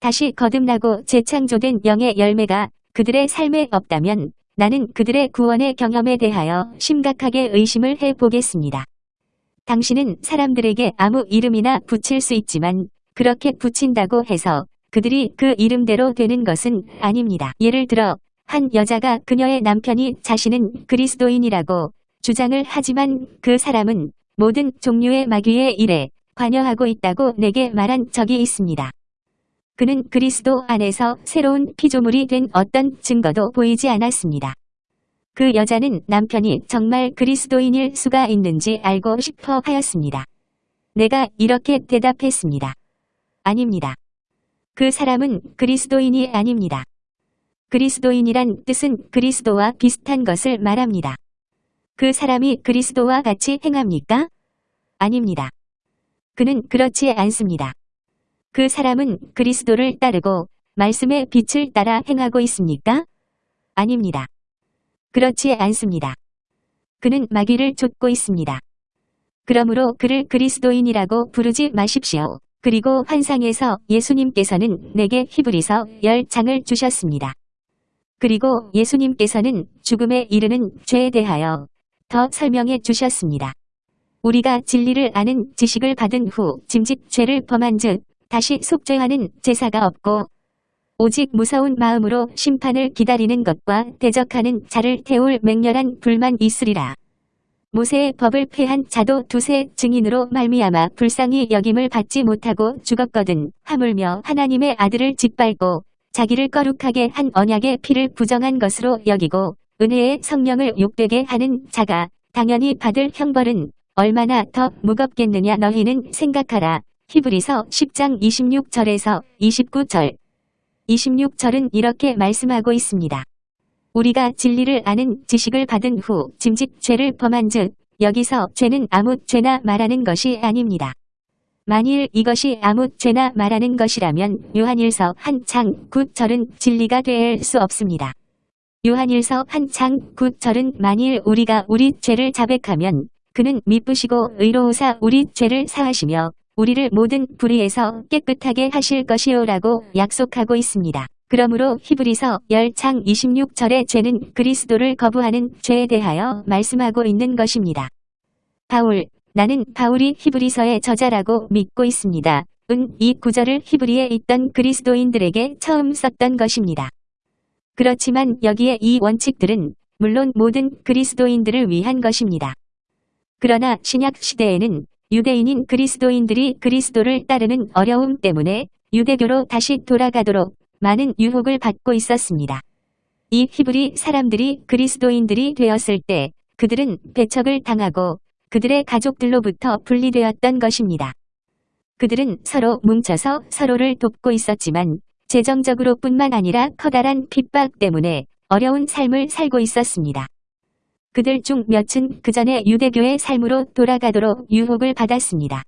다시 거듭나고 재창조된 영의 열매가 그들의 삶에 없다면 나는 그들의 구원의 경험에 대하여 심각하게 의심을 해보겠습니다. 당신은 사람들에게 아무 이름이나 붙일 수 있지만 그렇게 붙인다고 해서 그들이 그 이름대로 되는 것은 아닙니다. 예를 들어 한 여자가 그녀의 남편이 자신은 그리스도인이라고 주장을 하지만 그 사람은 모든 종류의 마귀의 일에 관여하고 있다고 내게 말한 적이 있습니다. 그는 그리스도 안에서 새로운 피조물이 된 어떤 증거도 보이지 않았습니다. 그 여자는 남편이 정말 그리스도인일 수가 있는지 알고 싶어 하였습니다. 내가 이렇게 대답했습니다. 아닙니다. 그 사람은 그리스도인이 아닙니다. 그리스도인이란 뜻은 그리스도와 비슷한 것을 말합니다. 그 사람이 그리스도와 같이 행합니까? 아닙니다. 그는 그렇지 않습니다. 그 사람은 그리스도를 따르고 말씀의 빛을 따라 행하고 있습니까? 아닙니다. 그렇지 않습니다. 그는 마귀를 쫓고 있습니다. 그러므로 그를 그리스도인이라고 부르지 마십시오. 그리고 환상에서 예수님께서는 내게 히브리서 10장을 주셨습니다. 그리고 예수님께서는 죽음에 이르는 죄에 대하여 더 설명해 주셨습니다. 우리가 진리를 아는 지식을 받은 후 짐짓 죄를 범한 즉 다시 속죄하는 제사가 없고 오직 무서운 마음으로 심판을 기다리는 것과 대적하는 자를 태울 맹렬한 불만 있으리라. 모세의 법을 폐한 자도 두세 증인으로 말미암아 불쌍히 여김을 받지 못하고 죽었거든 하물며 하나님의 아들을 짓밟고 자기를 거룩하게 한 언약의 피를 부정한 것으로 여기고 은혜의 성령을 욕되게 하는 자가 당연히 받을 형벌은 얼마나 더 무겁겠느냐 너희는 생각하라. 히브리서 10장 26절에서 29절 26절은 이렇게 말씀하고 있습니다. 우리가 진리를 아는 지식을 받은 후 짐짓 죄를 범한 즉 여기서 죄는 아무 죄나 말하는 것이 아닙니다. 만일 이것이 아무 죄나 말하는 것이라면 요한일서 한창 9절은 진리가 될 수 없습니다. 요한일서 한창 9절은 만일 우리가 우리 죄를 자백하면 그는 미쁘시고 의로우사 우리 죄를 사하시며 우리를 모든 불의에서 깨끗하게 하실 것이요라고 약속하고 있습니다. 그러므로 히브리서 10창 26절의 죄는 그리스도를 거부하는 죄에 대하여 말씀하고 있는 것입니다. 바울, 나는 바울이 히브리서의 저자라고 믿고 있습니다. 은 이 구절을 히브리에 있던 그리스도인들에게 처음 썼던 것입니다. 그렇지만 여기에 이 원칙들은 물론 모든 그리스도인들을 위한 것입니다. 그러나 신약 시대에는 유대인인 그리스도인들이 그리스도를 따르는 어려움 때문에 유대교로 다시 돌아가도록 많은 유혹을 받고 있었습니다. 이 히브리 사람들이 그리스도인들이 되었을 때 그들은 배척을 당하고 그들의 가족들로부터 분리되었던 것입니다. 그들은 서로 뭉쳐서 서로를 돕고 있었지만 재정적으로 뿐만 아니라 커다란 핍박 때문에 어려운 삶을 살고 있었습니다. 그들 중 몇은 그 전에 유대교의 삶으로 돌아가도록 유혹을 받았습니다.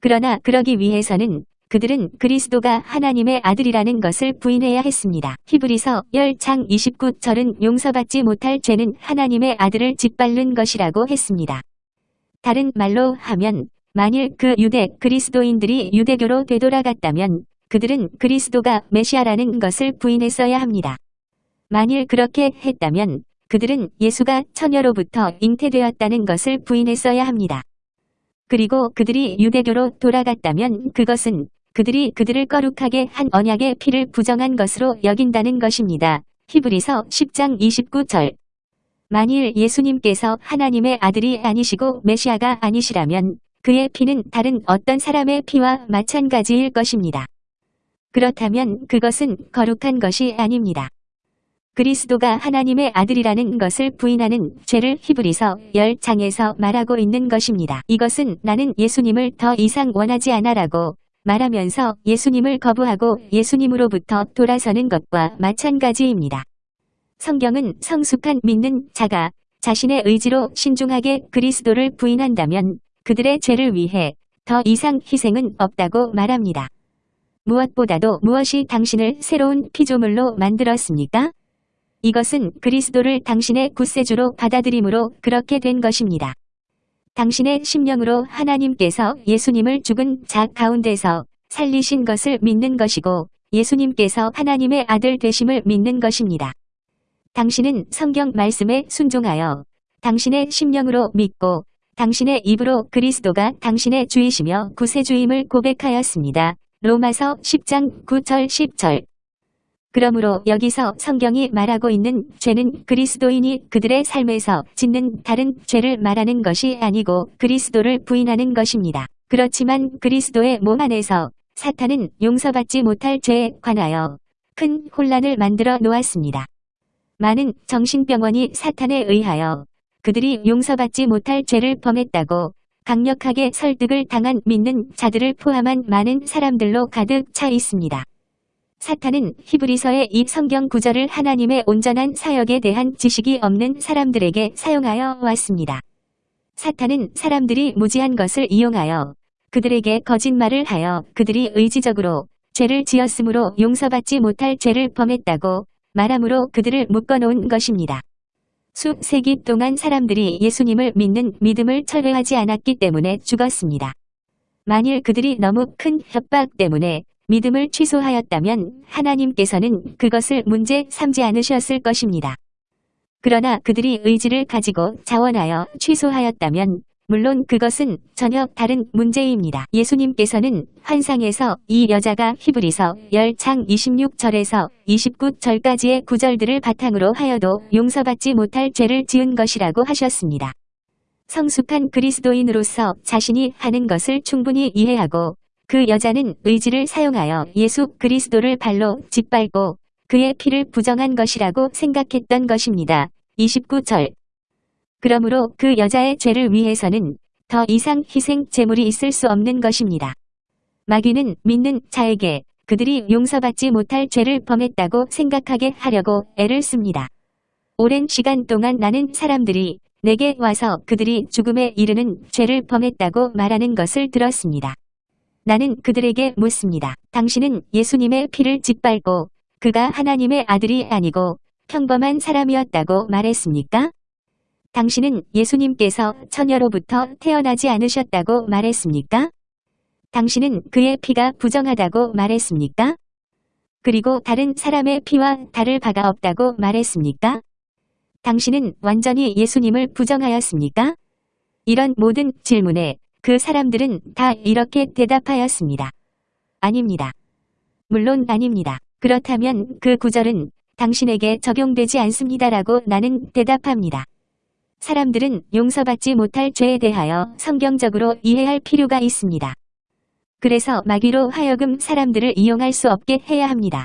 그러나 그러기 위해서는 그들은 그리스도가 하나님의 아들이라는 것을 부인해야 했습니다. 히브리서 10장 29절은 용서받지 못할 죄는 하나님의 아들을 짓밟는 것이라고 했습니다. 다른 말로 하면 만일 그 유대 그리스도인들이 유대교로 되돌아갔다면 그들은 그리스도가 메시아라는 것을 부인했어야 합니다. 만일 그렇게 했다면 그들은 예수가 처녀로부터 잉태되었다는 것을 부인했어야 합니다. 그리고 그들이 유대교로 돌아갔다면 그것은 그들이 그들을 거룩하게 한 언약의 피를 부정한 것으로 여긴다는 것입니다. 히브리서 10장 29절 만일 예수님께서 하나님의 아들이 아니시고 메시아가 아니시라면 그의 피는 다른 어떤 사람의 피와 마찬가지일 것입니다. 그렇다면 그것은 거룩한 것이 아닙니다. 그리스도가 하나님의 아들이라는 것을 부인하는 죄를 히브리서 10장에서 말하고 있는 것입니다. 이것은 나는 예수님을 더 이상 원하지 않아라고 말하면서 예수님을 거부하고 예수님으로부터 돌아서는 것과 마찬가지입니다. 성경은 성숙한 믿는 자가 자신의 의지로 신중하게 그리스도를 부인한다면 그들의 죄를 위해 더 이상 희생은 없다고 말합니다. 무엇보다도 무엇이 당신을 새로운 피조물로 만들었습니까? 이것은 그리스도를 당신의 구세주로 받아들임으로 그렇게 된 것입니다. 당신의 심령으로 하나님께서 예수님을 죽은 자 가운데서 살리신 것을 믿는 것이고 예수님께서 하나님의 아들 되심을 믿는 것입니다. 당신은 성경 말씀에 순종하여 당신의 심령으로 믿고 당신의 입으로 그리스도가 당신의 주이시며 구세주임을 고백하였습니다. 로마서 10장 9절 10절 그러므로 여기서 성경이 말하고 있는 죄는 그리스도인이 그들의 삶에서 짓는 다른 죄를 말하는 것이 아니고 그리스도를 부인하는 것입니다. 그렇지만 그리스도의 몸 안에서 사탄은 용서받지 못할 죄에 관하여 큰 혼란을 만들어 놓았습니다. 많은 정신병원이 사탄에 의하여 그들이 용서받지 못할 죄를 범했다고 강력하게 설득을 당한 믿는 자들을 포함한 많은 사람들로 가득 차 있습니다. 사탄은 히브리서의 이 성경 구절을 하나님의 온전한 사역에 대한 지식이 없는 사람들에게 사용하여 왔습니다. 사탄은 사람들이 무지한 것을 이용하여 그들에게 거짓말을 하여 그들이 의지적으로 죄를 지었으므로 용서받지 못할 죄를 범했다고 말함으로 그들을 묶어놓은 것입니다. 수세기 동안 사람들이 예수님을 믿는 믿음을 철회하지 않았기 때문에 죽었습니다. 만일 그들이 너무 큰 협박 때문에 믿음을 취소하였다면 하나님께서는 그것을 문제 삼지 않으셨을 것입니다. 그러나 그들이 의지를 가지고 자원하여 취소하였다면 물론 그것은 전혀 다른 문제입니다. 예수님께서는 환상에서 이 여자가 히브리서 10창 26절에서 29절까지의 구절들을 바탕으로 하여도 용서받지 못할 죄를 지은 것이라고 하셨습니다. 성숙한 그리스도인으로서 자신이 하는 것을 충분히 이해하고 그 여자는 의지를 사용하여 예수 그리스도를 발로 짓밟고 그의 피를 부정한 것이라고 생각했던 것입니다. 29절 그러므로 그 여자의 죄를 위해서는 더 이상 희생 제물이 있을 수 없는 것입니다. 마귀는 믿는 자에게 그들이 용서받지 못할 죄를 범했다고 생각하게 하려고 애를 씁니다. 오랜 시간 동안 나는 사람들이 내게 와서 그들이 죽음에 이르는 죄를 범했다고 말하는 것을 들었습니다. 나는 그들에게 묻습니다. 당신은 예수님의 피를 짓밟고 그가 하나님의 아들이 아니고 평범한 사람이었다고 말했습니까? 당신은 예수님께서 처녀로부터 태어나지 않으셨다고 말했습니까? 당신은 그의 피가 부정하다고 말했습니까? 그리고 다른 사람의 피와 다를 바가 없다고 말했습니까? 당신은 완전히 예수님을 부정하였습니까? 이런 모든 질문에 그 사람들은 다 이렇게 대답하였습니다. 아닙니다. 물론 아닙니다. 그렇다면 그 구절은 당신에게 적용되지 않습니다라고 나는 대답합니다. 사람들은 용서받지 못할 죄에 대하여 성경적으로 이해할 필요가 있습니다. 그래서 마귀로 하여금 사람들을 이용할 수 없게 해야 합니다.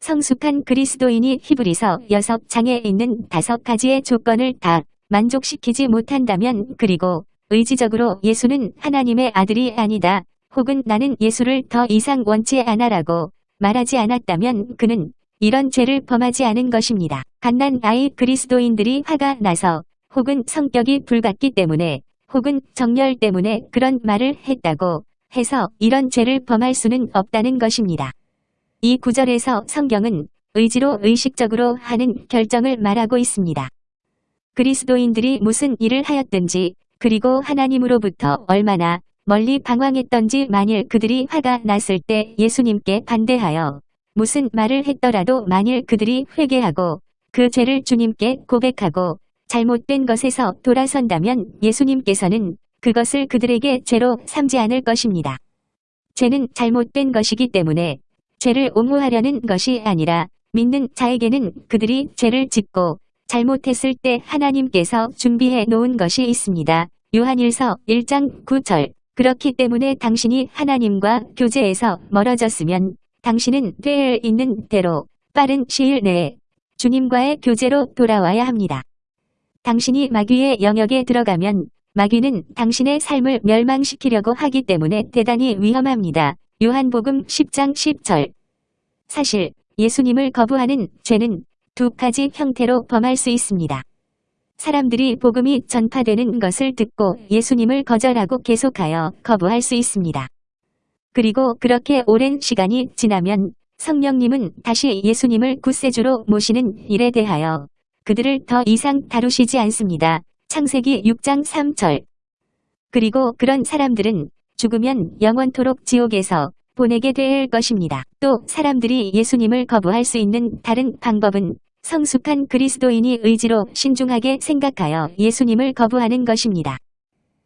성숙한 그리스도인이 히브리서 6장에 있는 다섯 가지의 조건을 다 만족시키지 못한다면 그리고 의지적으로 예수는 하나님의 아들이 아니다. 혹은 나는 예수를 더 이상 원치 않아라고 말하지 않았다면 그는 이런 죄를 범하지 않은 것입니다. 갓난 아이 그리스도인들이 화가 나서 혹은 성격이 불같기 때문에 혹은 정열 때문에 그런 말을 했다고 해서 이런 죄를 범할 수는 없다는 것입니다. 이 구절에서 성경은 의지로 의식적으로 하는 결정을 말하고 있습니다. 그리스도인들이 무슨 일을 하였든지 그리고 하나님으로부터 얼마나 멀리 방황했던지 만일 그들이 화가 났을 때 예수님께 반대하여 무슨 말을 했더라도 만일 그들이 회개하고 그 죄를 주님께 고백하고 잘못된 것에서 돌아선다면 예수님께서는 그것을 그들에게 죄로 삼지 않을 것입니다. 죄는 잘못된 것이기 때문에 죄를 옹호하려는 것이 아니라 믿는 자에게는 그들이 죄를 짓고 잘못했을 때 하나님께서 준비해 놓은 것이 있습니다. 요한일서 1장 9절 그렇기 때문에 당신이 하나님과 교제에서 멀어졌으면 당신은 되어 있는 대로 빠른 시일 내에 주님과의 교제로 돌아와야 합니다. 당신이 마귀의 영역에 들어가면 마귀는 당신의 삶을 멸망시키려고 하기 때문에 대단히 위험합니다. 요한복음 10장 10절 사실 예수님을 거부하는 죄는 두 가지 형태로 범할 수 있습니다. 사람들이 복음이 전파되는 것을 듣고 예수님을 거절하고 계속하여 거부할 수 있습니다. 그리고 그렇게 오랜 시간이 지나면 성령님은 다시 예수님을 구세주로 모시는 일에 대하여 그들을 더 이상 다루시지 않습니다. 창세기 6장 3절 그리고 그런 사람들은 죽으면 영원토록 지옥에서 보내게 될 것입니다. 또 사람들이 예수님을 거부할 수 있는 다른 방법은 성숙한 그리스도인이 의지로 신중하게 생각하여 예수님을 거부하는 것입니다.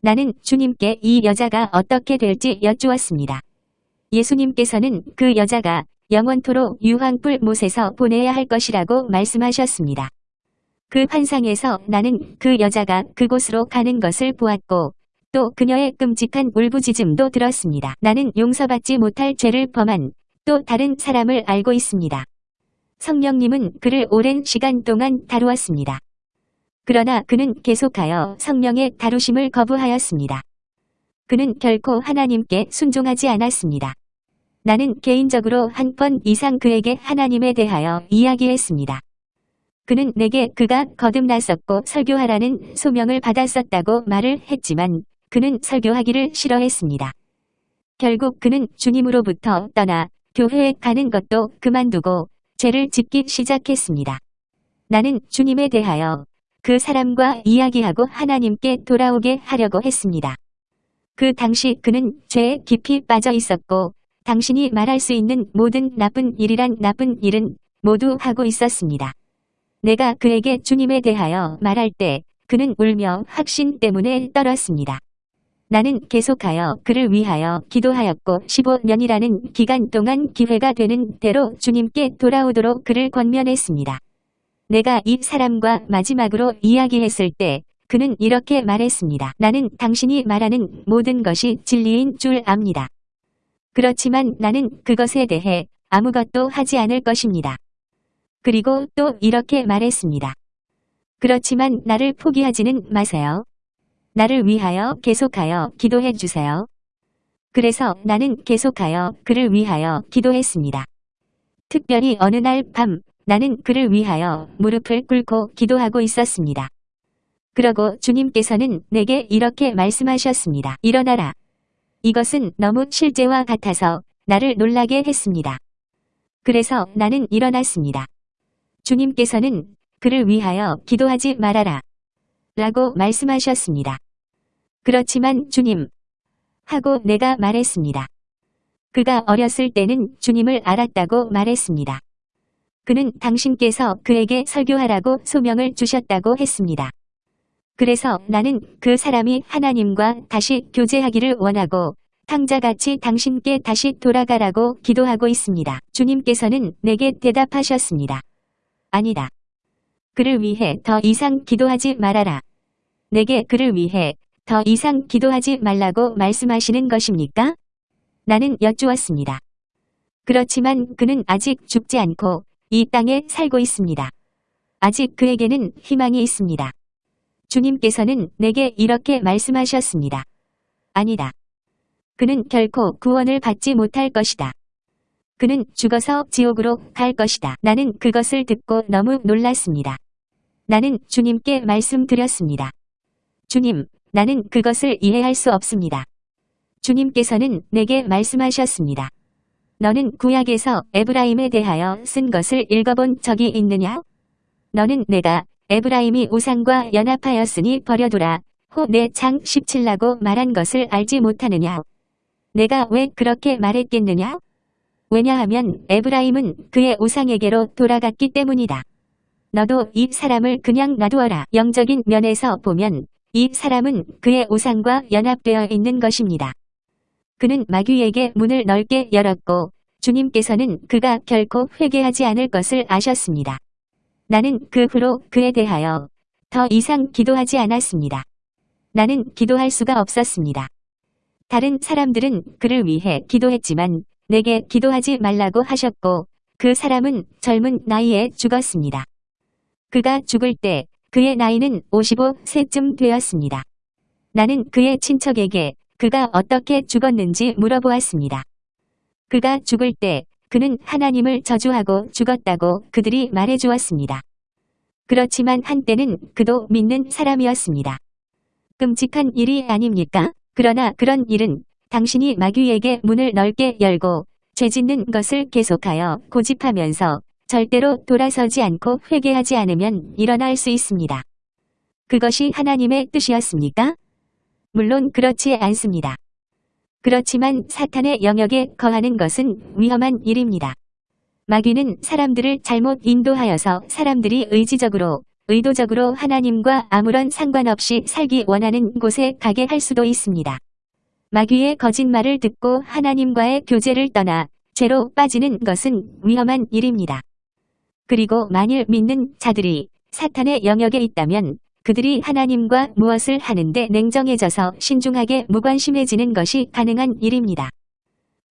나는 주님께 이 여자가 어떻게 될지 여쭈었습니다. 예수님께서는 그 여자가 영원토록 유황불 못에서 보내야 할 것이라고 말씀하셨습니다. 그 환상에서 나는 그 여자가 그곳으로 가는 것을 보았고 또 그녀의 끔찍한 울부짖음도 들었습니다. 나는 용서받지 못할 죄를 범한 또 다른 사람을 알고 있습니다. 성령님은 그를 오랜 시간 동안 다루었습니다. 그러나 그는 계속하여 성령의 다루심을 거부하였습니다. 그는 결코 하나님께 순종하지 않았습니다. 나는 개인적으로 한 번 이상 그에게 하나님에 대하여 이야기했습니다. 그는 내게 그가 거듭났었고 설교하라는 소명을 받았었다고 말을 했지만 그는 설교하기를 싫어했습니다. 결국 그는 주님으로부터 떠나 교회에 가는 것도 그만두고 죄를 짓기 시작했습니다. 나는 주님에 대하여 그 사람과 이야기하고 하나님께 돌아오게 하려고 했습니다. 그 당시 그는 죄에 깊이 빠져 있었고 당신이 말할 수 있는 모든 나쁜 일이란 나쁜 일은 모두 하고 있었습니다. 내가 그에게 주님에 대하여 말할 때 그는 울며 확신 때문에 떨었습니다. 나는 계속하여 그를 위하여 기도하였고 15년이라는 기간 동안 기회가 되는 대로 주님께 돌아오도록 그를 권면했습니다. 내가 이 사람과 마지막으로 이야기했을 때 그는 이렇게 말했습니다. 나는 당신이 말하는 모든 것이 진리인 줄 압니다. 그렇지만 나는 그것에 대해 아무것도 하지 않을 것입니다. 그리고 또 이렇게 말했습니다. 그렇지만 나를 포기하지는 마세요. 나를 위하여 계속하여 기도해 주세요. 그래서 나는 계속하여 그를 위하여 기도했습니다. 특별히 어느 날 밤 나는 그를 위하여 무릎을 꿇고 기도하고 있었습니다. 그러고 주님께서는 내게 이렇게 말씀하셨습니다. 일어나라. 이것은 너무 실제와 같아서 나를 놀라게 했습니다. 그래서 나는 일어났습니다. 주님께서는 그를 위하여 기도하지 말아라. 라고 말씀하셨습니다. 그렇지만 주님 하고 내가 말했습니다. 그가 어렸을 때는 주님을 알았다고 말했습니다. 그는 당신께서 그에게 설교하라고 소명을 주셨다고 했습니다. 그래서 나는 그 사람이 하나님과 다시 교제하기를 원하고 탕자같이 당신께 다시 돌아가라고 기도하고 있습니다. 주님께서는 내게 대답하셨습니다. 아니다. 그를 위해 더 이상 기도하지 말아라. 내게 그를 위해 더 이상 기도하지 말라고 말씀하시는 것입니까? 나는 여쭈었습니다. 그렇지만 그는 아직 죽지 않고 이 땅에 살고 있습니다. 아직 그에게는 희망이 있습니다. 주님께서는 내게 이렇게 말씀하셨습니다. 아니다. 그는 결코 구원을 받지 못할 것이다. 그는 죽어서 지옥으로 갈 것이다. 나는 그것을 듣고 너무 놀랐습니다. 나는 주님께 말씀드렸습니다. 주님, 나는 그것을 이해할 수 없습니다. 주님께서는 내게 말씀하셨습니다. 너는 구약에서 에브라임에 대하여 쓴 것을 읽어본 적이 있느냐? 너는 내가 에브라임이 우상과 연합하였으니 버려두라. 호내장 17라고 말한 것을 알지 못하느냐? 내가 왜 그렇게 말했겠느냐? 왜냐하면 에브라임은 그의 우상에게로 돌아갔기 때문이다. 너도 이 사람을 그냥 놔두어라. 영적인 면에서 보면 이 사람은 그의 우상과 연합되어 있는 것입니다. 그는 마귀에게 문을 넓게 열었고 주님께서는 그가 결코 회개하지 않을 것을 아셨습니다. 나는 그 후로 그에 대하여 더 이상 기도하지 않았습니다. 나는 기도할 수가 없었습니다. 다른 사람들은 그를 위해 기도했지만 내게 기도하지 말라고 하셨고 그 사람은 젊은 나이에 죽었습니다. 그가 죽을 때 그의 나이는 55세쯤 되었습니다. 나는 그의 친척에게 그가 어떻게 죽었는지 물어보았습니다. 그가 죽을 때 그는 하나님을 저주하고 죽었다고 그들이 말해주었습니다. 그렇지만 한때는 그도 믿는 사람이었습니다. 끔찍한 일이 아닙니까? 그러나 그런 일은 당신이 마귀에게 문을 넓게 열고 죄 짓는 것을 계속하여 고집하면서 절대로 돌아서지 않고 회개하지 않으면 일어날 수 있습니다. 그것이 하나님의 뜻이었습니까? 물론 그렇지 않습니다. 그렇지만 사탄의 영역에 거하는 것은 위험한 일입니다. 마귀는 사람들을 잘못 인도하여서 사람들이 의지적으로 의도적으로 하나님과 아무런 상관없이 살기 원하는 곳에 가게 할 수도 있습니다. 마귀의 거짓말을 듣고 하나님과의 교제를 떠나 죄로 빠지는 것은 위험한 일입니다. 그리고 만일 믿는 자들이 사탄의 영역에 있다면 그들이 하나님과 무엇을 하는데 냉정해져서 신중하게 무관심해지는 것이 가능한 일입니다.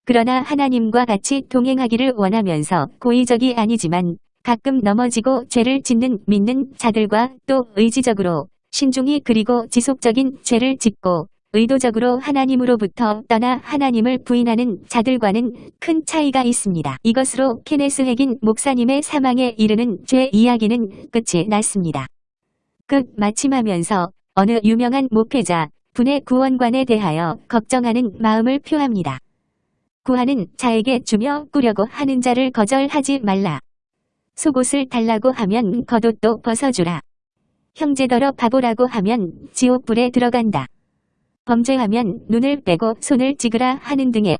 그러나 하나님과 같이 동행하기를 원하면서 고의적이 아니지만 가끔 넘어지고 죄를 짓는 믿는 자들과 또 의지적으로 신중히 그리고 지속적인 죄를 짓고 의도적으로 하나님으로부터 떠나 하나님을 부인하는 자들과는 큰 차이가 있습니다. 이것으로 케네스 핵인 목사님의 사망에 이르는 죄 이야기는 끝이 났습니다. 끝 마침하면서 어느 유명한 목회자 분의 구원관에 대하여 걱정하는 마음을 표합니다. 구하는 자에게 주며 꾸려고 하는 자를 거절하지 말라. 속옷을 달라고 하면 겉옷도 벗어주라. 형제더러 바보라고 하면 지옥불에 들어간다. 범죄하면 눈을 빼고 손을 찍으라 하는 등의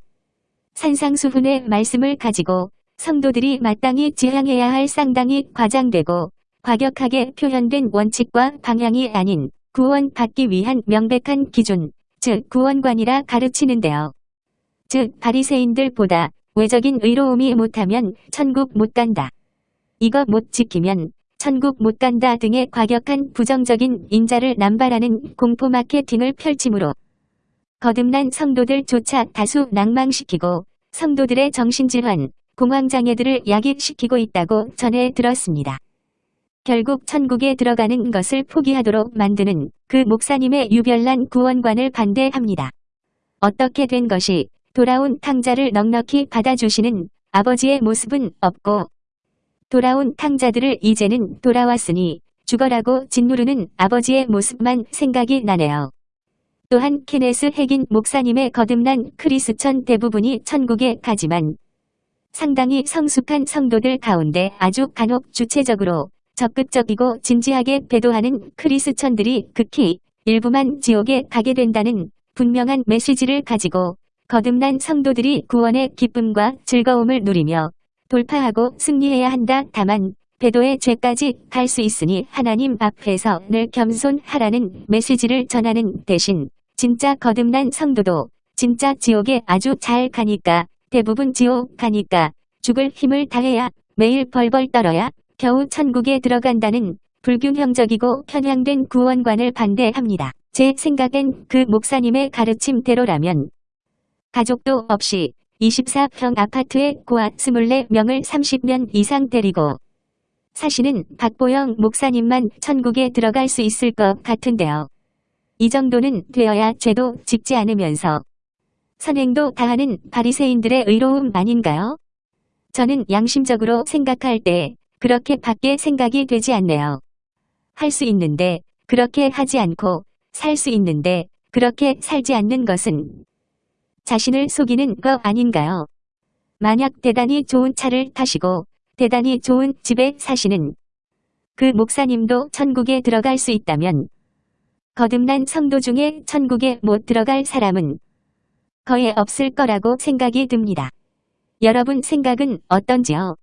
산상수훈의 말씀을 가지고 성도들이 마땅히 지향해야 할 상당히 과장되고 과격하게 표현된 원칙과 방향이 아닌 구원받기 위한 명백한 기준, 즉 구원관이라 가르치는데요. 즉 바리새인들보다 외적인 의로움이 못하면 천국 못 간다. 이거 못 지키면 천국 못 간다 등의 과격한 부정적인 인자를 남발하는 공포 마케팅을 펼치므로 거듭난 성도들조차 다수 낭망시키고 성도들의 정신질환, 공황장애들을 야기시키고 있다고 전해 들었습니다. 결국 천국에 들어가는 것을 포기하도록 만드는 그 목사님의 유별난 구원관을 반대합니다. 어떻게 된 것이 돌아온 탕자를 넉넉히 받아주시는 아버지의 모습은 없고 돌아온 탕자들을 이제는 돌아왔으니 죽어라고 짓누르는 아버지의 모습만 생각이 나네요. 또한 케네스 핵인 목사님의 거듭난 크리스천 대부분이 천국에 가지만 상당히 성숙한 성도들 가운데 아주 간혹 주체적으로 적극적이고 진지하게 배도하는 크리스천들이 극히 일부만 지옥에 가게 된다는 분명한 메시지를 가지고 거듭난 성도들이 구원의 기쁨과 즐거움을 누리며 돌파하고 승리해야 한다. 다만 배도의 죄까지 갈 수 있으니 하나님 앞에서 늘 겸손하라는 메시지를 전하는 대신 진짜 거듭난 성도도 진짜 지옥에 아주 잘 가니까 대부분 지옥 가니까 죽을 힘을 다해야 매일 벌벌 떨어야 겨우 천국에 들어간다는 불균형적이고 편향된 구원관을 반대합니다. 제 생각엔 그 목사님의 가르침대로라면 가족도 없이 24평 아파트에 고아 24명을 30년 이상 데리고 사시는 박보영 목사님만 천국에 들어갈 수 있을 것 같은데요. 이 정도는 되어야 죄도 짓지 않으면서 선행도 다하는 바리새인들의 의로움 아닌가요? 저는 양심적으로 생각할 때 그렇게 밖에 생각이 되지 않네요. 할 수 있는데 그렇게 하지 않고 살 수 있는데 그렇게 살지 않는 것은 자신을 속이는 거 아닌가요? 만약 대단히 좋은 차를 타시고 대단히 좋은 집에 사시는 그 목사님도 천국에 들어갈 수 있다면 거듭난 성도 중에 천국에 못 들어갈 사람은 거의 없을 거라고 생각이 듭니다. 여러분 생각은 어떤지요?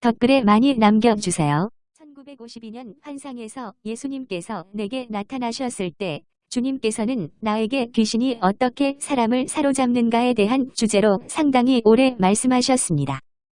댓글에 많이 남겨주세요. 1952년 환상에서 예수님께서 내게 나타나셨을 때 주님께서는 나에게 귀신이 어떻게 사람을 사로잡는가에 대한 주제로 상당히 오래 말씀하셨습니다.